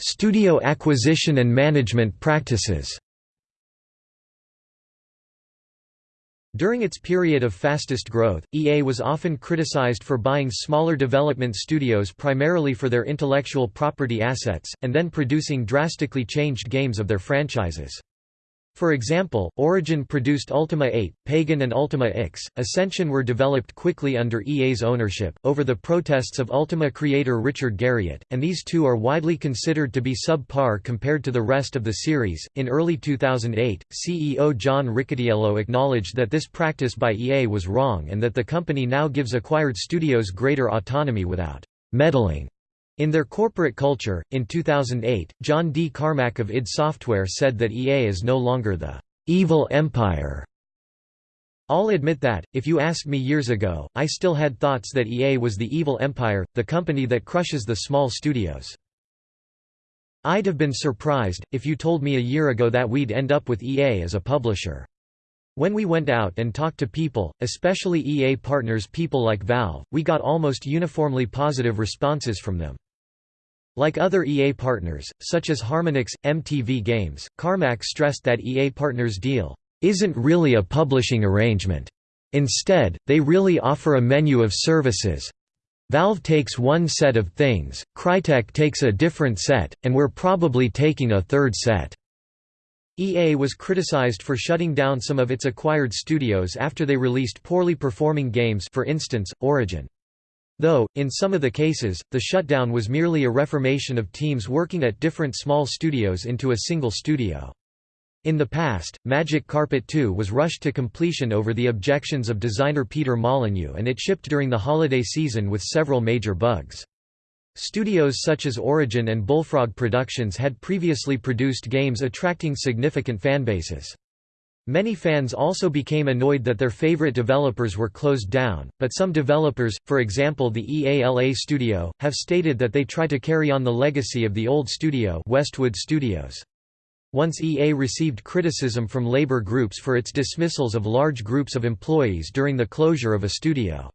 Studio acquisition and management practices. During its period of fastest growth, EA was often criticized for buying smaller development studios primarily for their intellectual property assets, and then producing drastically changed games of their franchises. For example, Origin produced Ultima 8, Pagan and Ultima X. Ascension were developed quickly under EA's ownership, over the protests of Ultima creator Richard Garriott, and these two are widely considered to be subpar compared to the rest of the series. In early 2008, CEO John Riccitiello acknowledged that this practice by EA was wrong and that the company now gives acquired studios greater autonomy without meddling in their corporate culture, in 2008, John D. Carmack of id Software said that EA is no longer the evil empire. I'll admit that, if you asked me years ago, I still had thoughts that EA was the evil empire, the company that crushes the small studios. I'd have been surprised, if you told me a year ago that we'd end up with EA as a publisher. When we went out and talked to people, especially EA partners people like Valve, we got almost uniformly positive responses from them. Like other EA partners, such as Harmonix, MTV Games, Carmack stressed that EA Partners deal isn't really a publishing arrangement. Instead, they really offer a menu of services, Valve takes one set of things, Crytek takes a different set, and we're probably taking a third set." EA was criticized for shutting down some of its acquired studios after they released poorly performing games for instance, Origin. Though, in some of the cases, the shutdown was merely a reformation of teams working at different small studios into a single studio. In the past, Magic Carpet 2 was rushed to completion over the objections of designer Peter Molyneux and it shipped during the holiday season with several major bugs. Studios such as Origin and Bullfrog Productions had previously produced games attracting significant fanbases. Many fans also became annoyed that their favorite developers were closed down, but some developers, for example the EALA studio, have stated that they try to carry on the legacy of the old studio Westwood Studios. Once EA received criticism from labor groups for its dismissals of large groups of employees during the closure of a studio.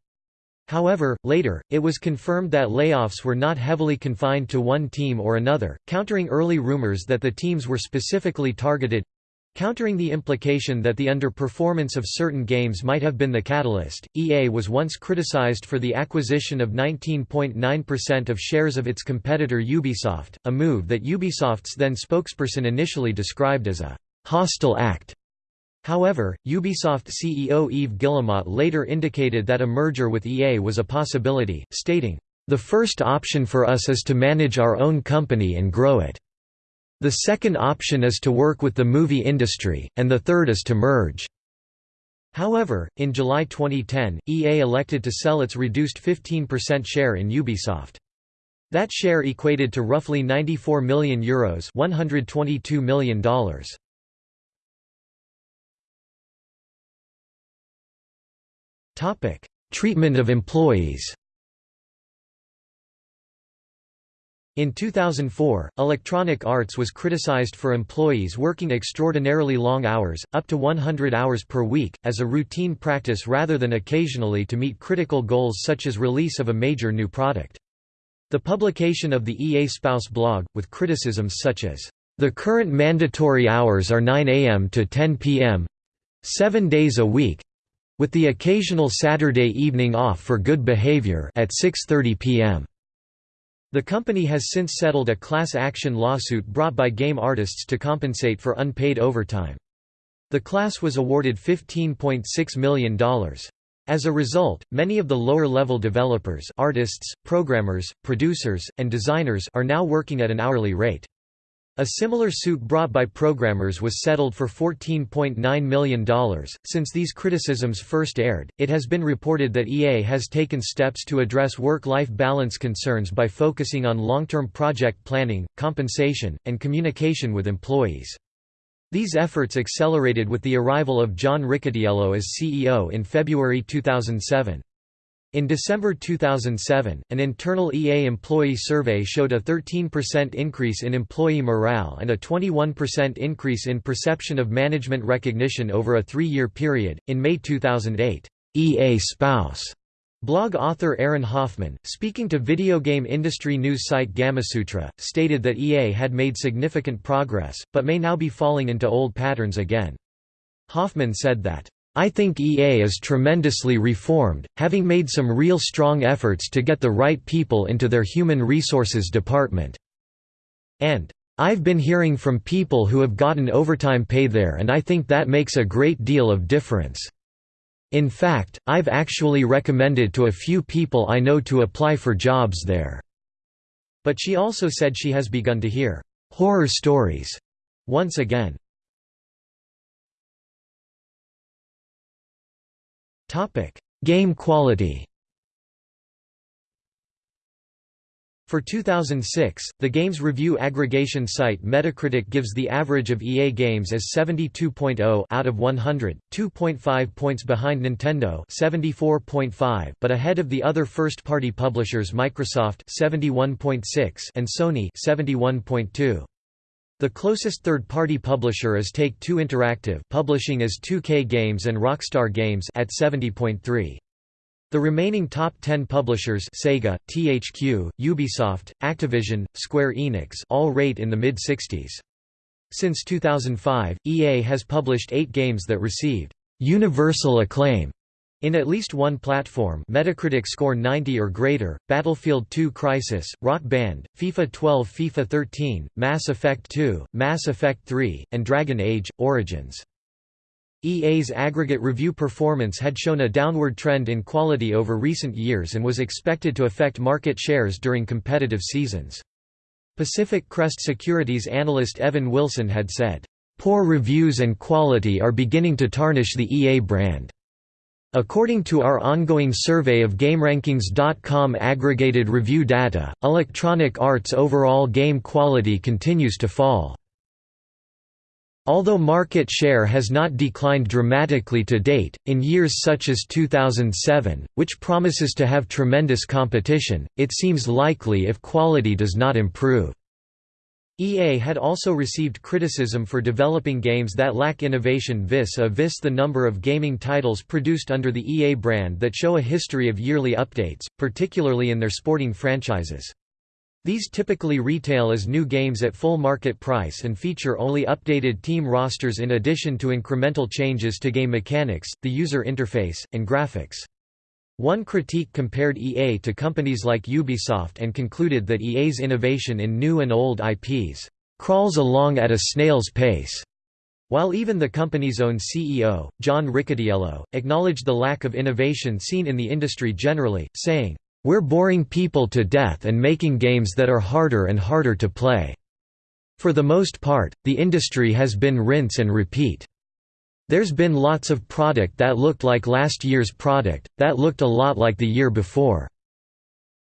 However, later, it was confirmed that layoffs were not heavily confined to one team or another, countering early rumors that the teams were specifically targeted. Countering the implication that the underperformance of certain games might have been the catalyst, EA was once criticized for the acquisition of 19.9% of shares of its competitor Ubisoft, a move that Ubisoft's then spokesperson initially described as a «hostile act». However, Ubisoft CEO Yves Guillemot later indicated that a merger with EA was a possibility, stating, "...the first option for us is to manage our own company and grow it." The second option is to work with the movie industry, and the third is to merge. However, in July 2010, EA elected to sell its reduced 15% share in Ubisoft. That share equated to roughly €94 million Euros $122 million. Treatment of employees In 2004, Electronic Arts was criticized for employees working extraordinarily long hours, up to 100 hours per week, as a routine practice rather than occasionally to meet critical goals such as release of a major new product. The publication of the EA Spouse blog, with criticisms such as, "...the current mandatory hours are 9 am to 10 pm seven days a week with the occasional Saturday evening off for good behavior at 6.30 pm." The company has since settled a class action lawsuit brought by game artists to compensate for unpaid overtime. The class was awarded $15.6 million. As a result, many of the lower-level developers artists, programmers, producers, and designers are now working at an hourly rate. A similar suit brought by programmers was settled for $14.9 million. Since these criticisms first aired, it has been reported that EA has taken steps to address work life balance concerns by focusing on long term project planning, compensation, and communication with employees. These efforts accelerated with the arrival of John Riccitiello as CEO in February 2007. In December 2007, an internal EA employee survey showed a 13% increase in employee morale and a 21% increase in perception of management recognition over a three year period. In May 2008, EA Spouse blog author Erin Hoffman, speaking to video game industry news site Gamasutra, stated that EA had made significant progress, but may now be falling into old patterns again. Hoffman said that I think EA is tremendously reformed, having made some real strong efforts to get the right people into their human resources department. And, I've been hearing from people who have gotten overtime pay there and I think that makes a great deal of difference. In fact, I've actually recommended to a few people I know to apply for jobs there." But she also said she has begun to hear «horror stories» once again. Topic: Game quality. For 2006, the games review aggregation site Metacritic gives the average of EA games as 72.0 out of 100, 2.5 points behind Nintendo 74.5 but ahead of the other first-party publishers Microsoft 71.6 and Sony 71.2. The closest third-party publisher is Take-Two Interactive publishing as 2K Games and Rockstar Games at 70.3. The remaining top 10 publishers Sega, THQ, Ubisoft, Activision, Square Enix all rate in the mid-60s. Since 2005, EA has published eight games that received «universal acclaim» in at least one platform Metacritic score 90 or greater, Battlefield 2 Crysis, Rock Band, FIFA 12 FIFA 13, Mass Effect 2, Mass Effect 3, and Dragon Age, Origins. EA's aggregate review performance had shown a downward trend in quality over recent years and was expected to affect market shares during competitive seasons. Pacific Crest Securities analyst Evan Wilson had said, "...poor reviews and quality are beginning to tarnish the EA brand." According to our ongoing survey of GameRankings.com aggregated review data, Electronic Arts' overall game quality continues to fall. Although market share has not declined dramatically to date, in years such as 2007, which promises to have tremendous competition, it seems likely if quality does not improve. EA had also received criticism for developing games that lack innovation vis-a-vis the number of gaming titles produced under the EA brand that show a history of yearly updates, particularly in their sporting franchises. These typically retail as new games at full market price and feature only updated team rosters in addition to incremental changes to game mechanics, the user interface, and graphics. One critique compared EA to companies like Ubisoft and concluded that EA's innovation in new and old IPs crawls along at a snail's pace. While even the company's own CEO, John Riccitiello, acknowledged the lack of innovation seen in the industry generally, saying, we're boring people to death and making games that are harder and harder to play. For the most part, the industry has been rinse and repeat. There's been lots of product that looked like last year's product, that looked a lot like the year before.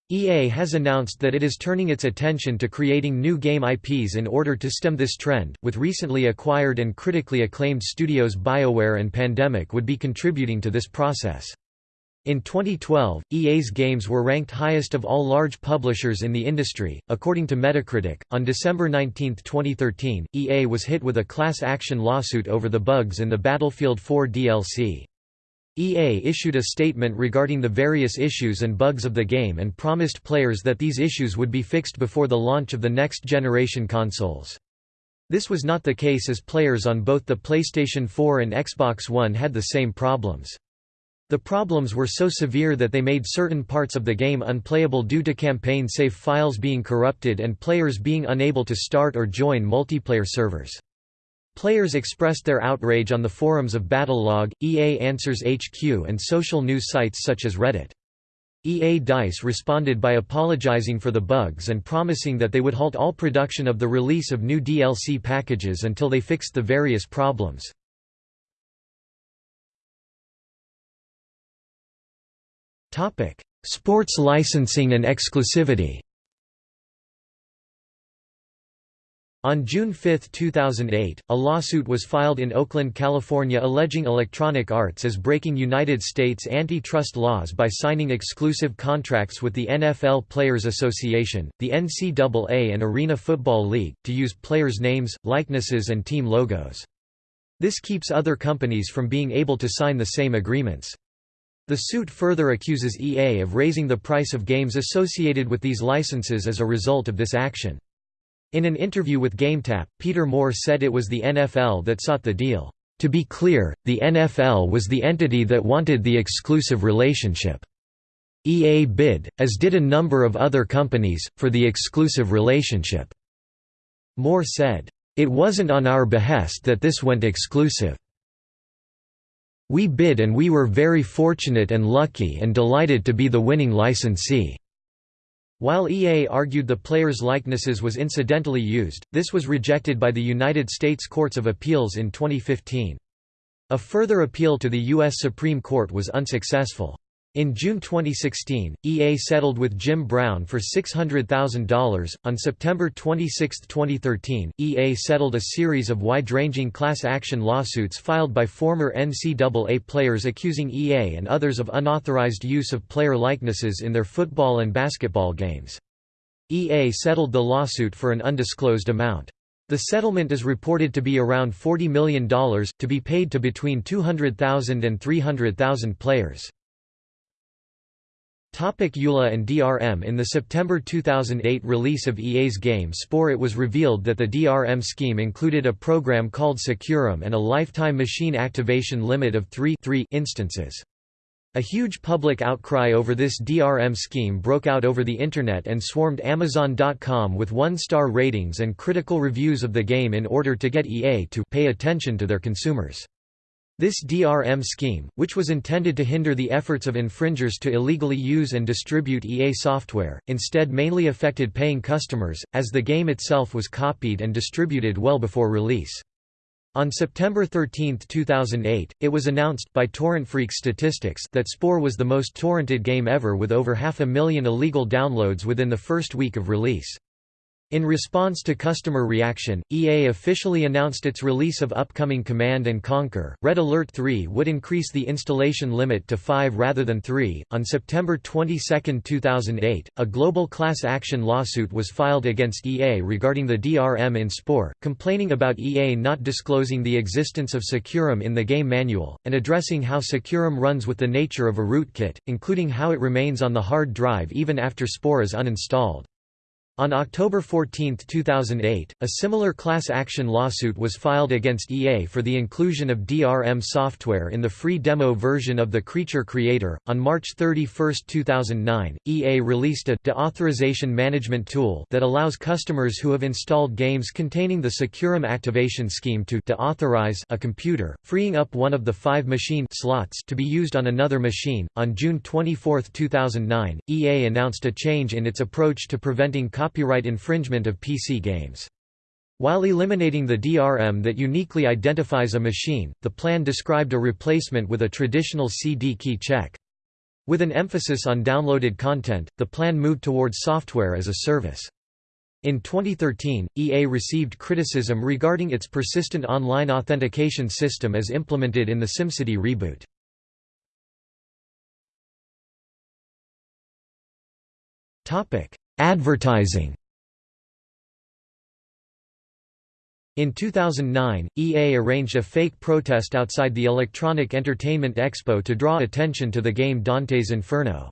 EA has announced that it is turning its attention to creating new game IPs in order to stem this trend, with recently acquired and critically acclaimed studios BioWare and Pandemic would be contributing to this process. In 2012, EA's games were ranked highest of all large publishers in the industry, according to Metacritic. On December 19, 2013, EA was hit with a class action lawsuit over the bugs in the Battlefield 4 DLC. EA issued a statement regarding the various issues and bugs of the game and promised players that these issues would be fixed before the launch of the next generation consoles. This was not the case as players on both the PlayStation 4 and Xbox One had the same problems. The problems were so severe that they made certain parts of the game unplayable due to campaign save files being corrupted and players being unable to start or join multiplayer servers. Players expressed their outrage on the forums of Battlelog, EA Answers HQ and social news sites such as Reddit. EA DICE responded by apologizing for the bugs and promising that they would halt all production of the release of new DLC packages until they fixed the various problems. Sports licensing and exclusivity On June 5, 2008, a lawsuit was filed in Oakland, California alleging Electronic Arts as breaking United States antitrust laws by signing exclusive contracts with the NFL Players Association, the NCAA and Arena Football League, to use players' names, likenesses and team logos. This keeps other companies from being able to sign the same agreements. The suit further accuses EA of raising the price of games associated with these licenses as a result of this action. In an interview with GameTap, Peter Moore said it was the NFL that sought the deal. To be clear, the NFL was the entity that wanted the exclusive relationship. EA bid, as did a number of other companies, for the exclusive relationship. Moore said, "...it wasn't on our behest that this went exclusive. We bid and we were very fortunate and lucky and delighted to be the winning licensee." While EA argued the players' likenesses was incidentally used, this was rejected by the United States Courts of Appeals in 2015. A further appeal to the U.S. Supreme Court was unsuccessful. In June 2016, EA settled with Jim Brown for $600,000. On September 26, 2013, EA settled a series of wide ranging class action lawsuits filed by former NCAA players accusing EA and others of unauthorized use of player likenesses in their football and basketball games. EA settled the lawsuit for an undisclosed amount. The settlement is reported to be around $40 million, to be paid to between 200,000 and 300,000 players. EULA and DRM In the September 2008 release of EA's game Spore it was revealed that the DRM scheme included a program called SecuROM and a lifetime machine activation limit of 3, 3 instances. A huge public outcry over this DRM scheme broke out over the Internet and swarmed Amazon.com with one-star ratings and critical reviews of the game in order to get EA to pay attention to their consumers. This DRM scheme, which was intended to hinder the efforts of infringers to illegally use and distribute EA software, instead mainly affected paying customers, as the game itself was copied and distributed well before release. On September 13, 2008, it was announced by TorrentFreak Statistics that Spore was the most torrented game ever with over half a million illegal downloads within the first week of release. In response to customer reaction, EA officially announced its release of upcoming Command & Conquer. Red Alert 3 would increase the installation limit to 5 rather than 3. On September 22, 2008, a global class action lawsuit was filed against EA regarding the DRM in Spore, complaining about EA not disclosing the existence of SecuROM in the game manual, and addressing how SecuROM runs with the nature of a rootkit, including how it remains on the hard drive even after Spore is uninstalled. On October 14, 2008, a similar class action lawsuit was filed against EA for the inclusion of DRM software in the free demo version of the Creature Creator. On March 31, 2009, EA released a deauthorization management tool that allows customers who have installed games containing the SecuROM activation scheme to deauthorize a computer, freeing up one of the five machine slots to be used on another machine. On June 24, 2009, EA announced a change in its approach to preventing copyright infringement of PC games. While eliminating the DRM that uniquely identifies a machine, the plan described a replacement with a traditional CD key check. With an emphasis on downloaded content, the plan moved towards software as a service. In 2013, EA received criticism regarding its persistent online authentication system as implemented in the SimCity reboot. Advertising In 2009, EA arranged a fake protest outside the Electronic Entertainment Expo to draw attention to the game Dante's Inferno.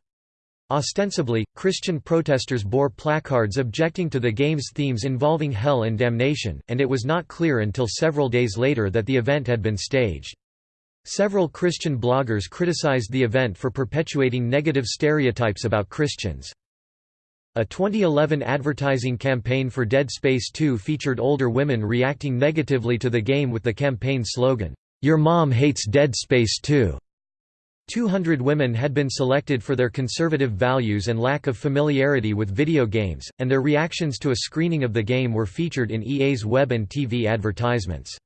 Ostensibly, Christian protesters bore placards objecting to the game's themes involving hell and damnation, and it was not clear until several days later that the event had been staged. Several Christian bloggers criticized the event for perpetuating negative stereotypes about Christians. A 2011 advertising campaign for Dead Space 2 featured older women reacting negatively to the game with the campaign slogan, "'Your mom hates Dead Space 2'". 200 women had been selected for their conservative values and lack of familiarity with video games, and their reactions to a screening of the game were featured in EA's web and TV advertisements.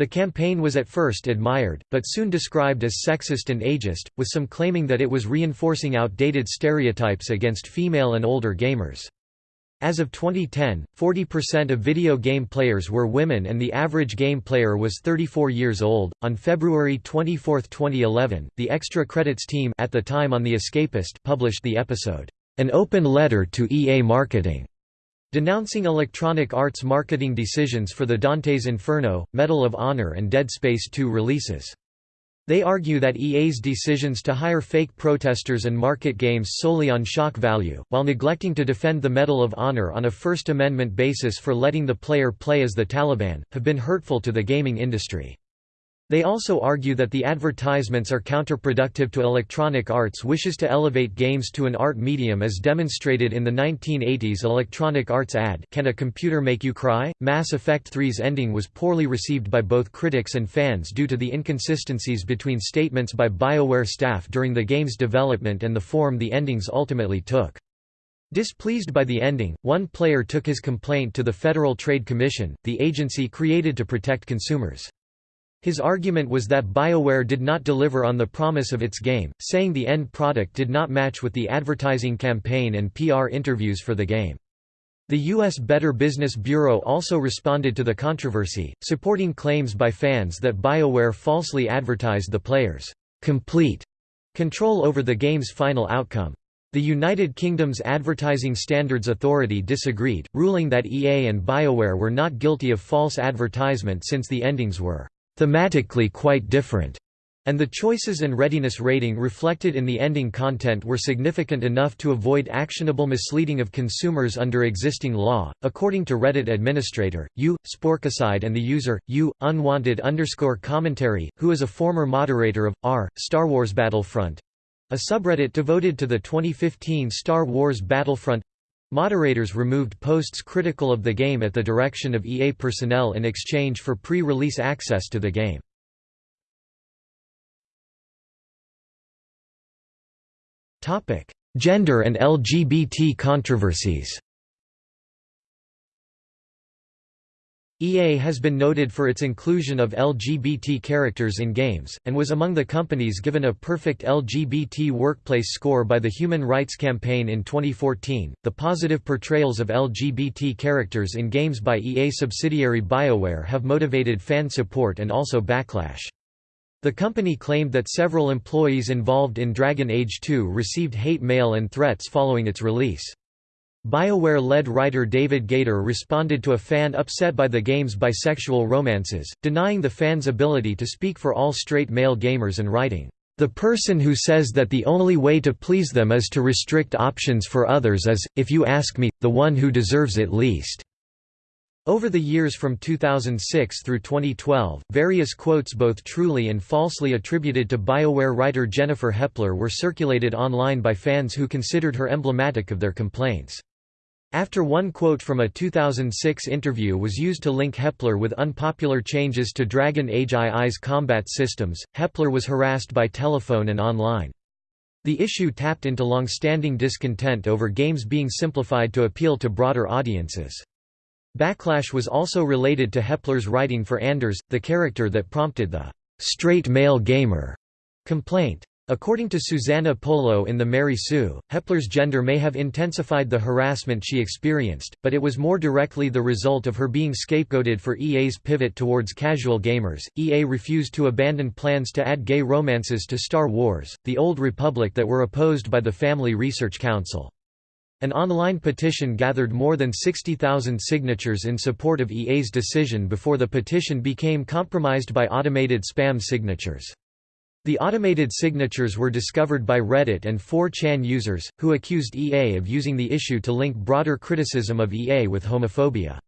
The campaign was at first admired, but soon described as sexist and ageist, with some claiming that it was reinforcing outdated stereotypes against female and older gamers. As of 2010, 40% of video game players were women and the average game player was 34 years old. On February 24, 2011, the Extra Credits team at the time on The Escapist published the episode, An Open Letter to EA Marketing, Denouncing Electronic Arts marketing decisions for the Dante's Inferno, Medal of Honor and Dead Space 2 releases. They argue that EA's decisions to hire fake protesters and market games solely on shock value, while neglecting to defend the Medal of Honor on a First Amendment basis for letting the player play as the Taliban, have been hurtful to the gaming industry. They also argue that the advertisements are counterproductive to Electronic Arts' wishes to elevate games to an art medium as demonstrated in the 1980s Electronic Arts ad Can a Computer Make You Cry? Mass Effect 3's ending was poorly received by both critics and fans due to the inconsistencies between statements by BioWare staff during the game's development and the form the endings ultimately took. Displeased by the ending, one player took his complaint to the Federal Trade Commission, the agency created to protect consumers. His argument was that BioWare did not deliver on the promise of its game, saying the end product did not match with the advertising campaign and PR interviews for the game. The U.S. Better Business Bureau also responded to the controversy, supporting claims by fans that BioWare falsely advertised the players' complete control over the game's final outcome. The United Kingdom's Advertising Standards Authority disagreed, ruling that EA and BioWare were not guilty of false advertisement since the endings were thematically quite different, and the choices and readiness rating reflected in the ending content were significant enough to avoid actionable misleading of consumers under existing law. According to Reddit administrator, U. Sporkicide and the user, U. Unwanted underscore commentary, who is a former moderator of R. Star Wars Battlefront a subreddit devoted to the 2015 Star Wars Battlefront Moderators removed posts critical of the game at the direction of EA personnel in exchange for pre-release access to the game. Gender and LGBT controversies EA has been noted for its inclusion of LGBT characters in games, and was among the companies given a perfect LGBT workplace score by the Human Rights Campaign in 2014. The positive portrayals of LGBT characters in games by EA subsidiary BioWare have motivated fan support and also backlash. The company claimed that several employees involved in Dragon Age 2 received hate mail and threats following its release. BioWare-led writer David Gaider responded to a fan upset by the game's bisexual romances, denying the fans' ability to speak for all straight male gamers and writing, "...the person who says that the only way to please them is to restrict options for others is, if you ask me, the one who deserves it least." Over the years from 2006 through 2012, various quotes both truly and falsely attributed to BioWare writer Jennifer Hepler were circulated online by fans who considered her emblematic of their complaints. After one quote from a 2006 interview was used to link Hepler with unpopular changes to Dragon Age II's combat systems, Hepler was harassed by telephone and online. The issue tapped into long-standing discontent over games being simplified to appeal to broader audiences. Backlash was also related to Hepler's writing for Anders, the character that prompted the «straight male gamer» complaint. According to Susanna Polo in The Mary Sue, Hepler's gender may have intensified the harassment she experienced, but it was more directly the result of her being scapegoated for EA's pivot towards casual gamers. EA refused to abandon plans to add gay romances to Star Wars, The Old Republic that were opposed by the Family Research Council. An online petition gathered more than 60,000 signatures in support of EA's decision before the petition became compromised by automated spam signatures. The automated signatures were discovered by Reddit and 4chan users, who accused EA of using the issue to link broader criticism of EA with homophobia.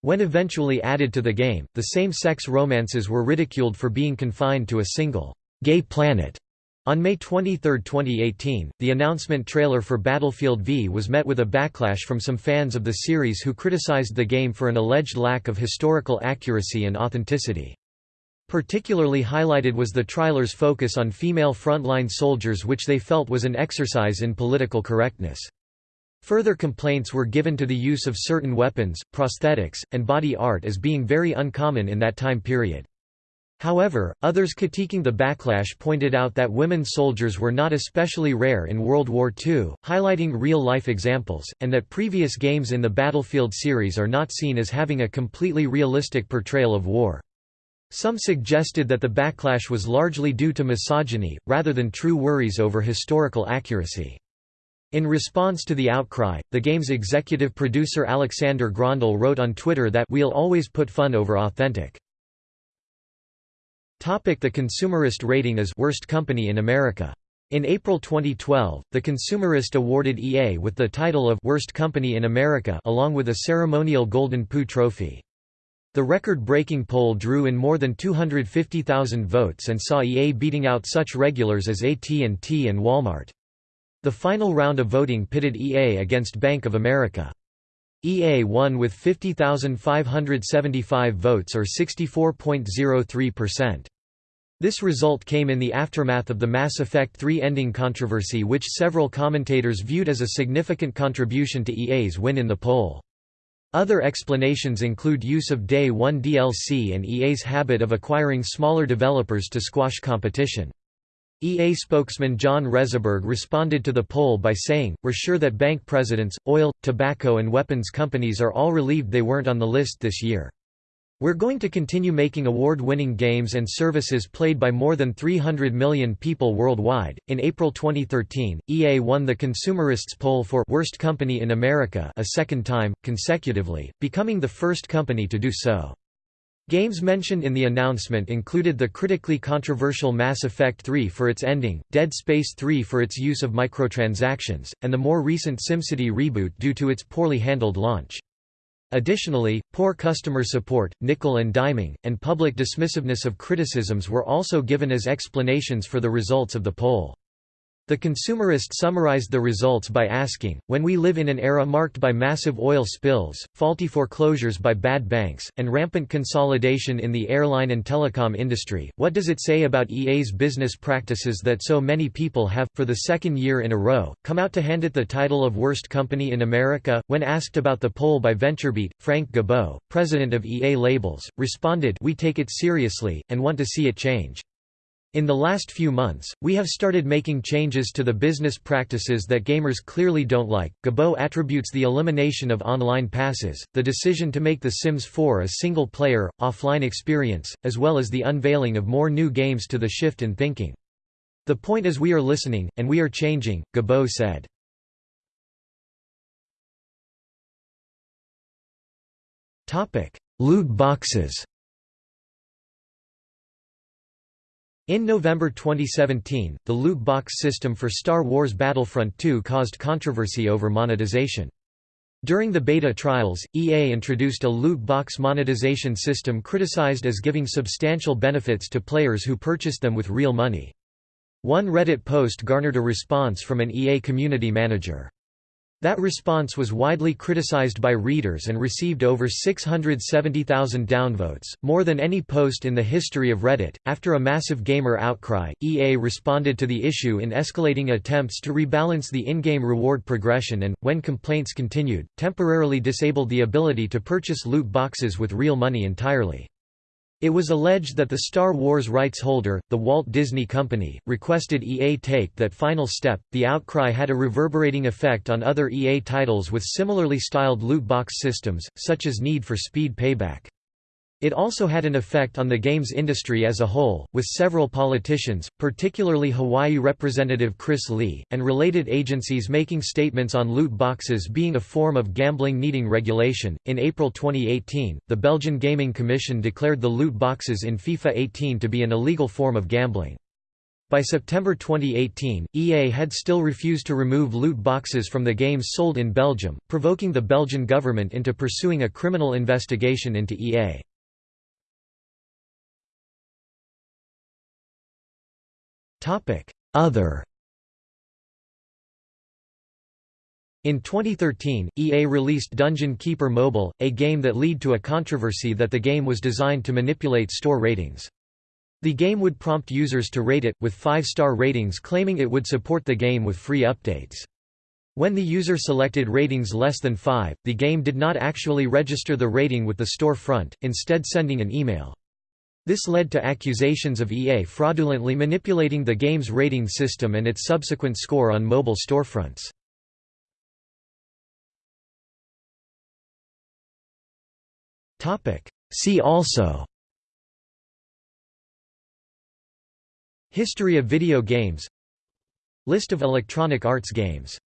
When eventually added to the game, the same-sex romances were ridiculed for being confined to a single, gay planet. On May 23, 2018, the announcement trailer for Battlefield V was met with a backlash from some fans of the series who criticized the game for an alleged lack of historical accuracy and authenticity. Particularly highlighted was the trailer's focus on female frontline soldiers which they felt was an exercise in political correctness. Further complaints were given to the use of certain weapons, prosthetics, and body art as being very uncommon in that time period. However, others critiquing the backlash pointed out that women soldiers were not especially rare in World War II, highlighting real-life examples, and that previous games in the Battlefield series are not seen as having a completely realistic portrayal of war. Some suggested that the backlash was largely due to misogyny, rather than true worries over historical accuracy. In response to the outcry, the game's executive producer Aleksander Grøndal wrote on Twitter that we'll always put fun over authentic. Topic the consumerist rating is Worst Company in America. In April 2012, the Consumerist awarded EA with the title of Worst Company in America along with a ceremonial Golden Poo trophy. The record-breaking poll drew in more than 250,000 votes and saw EA beating out such regulars as AT&T and Walmart. The final round of voting pitted EA against Bank of America. EA won with 50,575 votes or 64.03%. This result came in the aftermath of the Mass Effect 3 ending controversy which several commentators viewed as a significant contribution to EA's win in the poll. Other explanations include use of Day 1 DLC and EA's habit of acquiring smaller developers to squash competition. EA spokesman John Reseburg responded to the poll by saying, We're sure that bank presidents, oil, tobacco and weapons companies are all relieved they weren't on the list this year. We're going to continue making award-winning games and services played by more than 300 million people worldwide. In April 2013, EA won the Consumerists poll for Worst Company in America a second time consecutively, becoming the first company to do so. Games mentioned in the announcement included the critically controversial Mass Effect 3 for its ending, Dead Space 3 for its use of microtransactions, and the more recent SimCity reboot due to its poorly handled launch. Additionally, poor customer support, nickel and diming, and public dismissiveness of criticisms were also given as explanations for the results of the poll. The consumerist summarized the results by asking, when we live in an era marked by massive oil spills, faulty foreclosures by bad banks, and rampant consolidation in the airline and telecom industry, what does it say about EA's business practices that so many people have, for the second year in a row, come out to hand it the title of Worst Company in America? When asked about the poll by VentureBeat, Frank Gibeau, president of EA Labels, responded, We take it seriously, and want to see it change. In the last few months, we have started making changes to the business practices that gamers clearly don't like. Gibeau attributes the elimination of online passes, the decision to make The Sims 4 a single player, offline experience, as well as the unveiling of more new games to the shift in thinking. The point is we are listening, and we are changing, Gibeau said. Loot boxes In November 2017, the loot box system for Star Wars Battlefront 2 caused controversy over monetization. During the beta trials, EA introduced a loot box monetization system criticized as giving substantial benefits to players who purchased them with real money. One Reddit post garnered a response from an EA community manager. That response was widely criticized by readers and received over 670,000 downvotes, more than any post in the history of Reddit. After a massive gamer outcry, EA responded to the issue in escalating attempts to rebalance the in-game reward progression and, when complaints continued, temporarily disabled the ability to purchase loot boxes with real money entirely. It was alleged that the Star Wars rights holder, the Walt Disney Company, requested EA take that final step. The outcry had a reverberating effect on other EA titles with similarly styled loot box systems, such as Need for Speed Payback. It also had an effect on the games industry as a whole, with several politicians, particularly Hawaii Representative Chris Lee, and related agencies making statements on loot boxes being a form of gambling needing regulation. In April 2018, the Belgian Gaming Commission declared the loot boxes in FIFA 18 to be an illegal form of gambling. By September 2018, EA had still refused to remove loot boxes from the games sold in Belgium, provoking the Belgian government into pursuing a criminal investigation into EA. Other In 2013, EA released Dungeon Keeper Mobile, a game that led to a controversy that the game was designed to manipulate store ratings. The game would prompt users to rate it, with 5-star ratings claiming it would support the game with free updates. When the user selected ratings less than 5, the game did not actually register the rating with the store front, instead sending an email. This led to accusations of EA fraudulently manipulating the game's rating system and its subsequent score on mobile storefronts. See also History of video games List of Electronic Arts games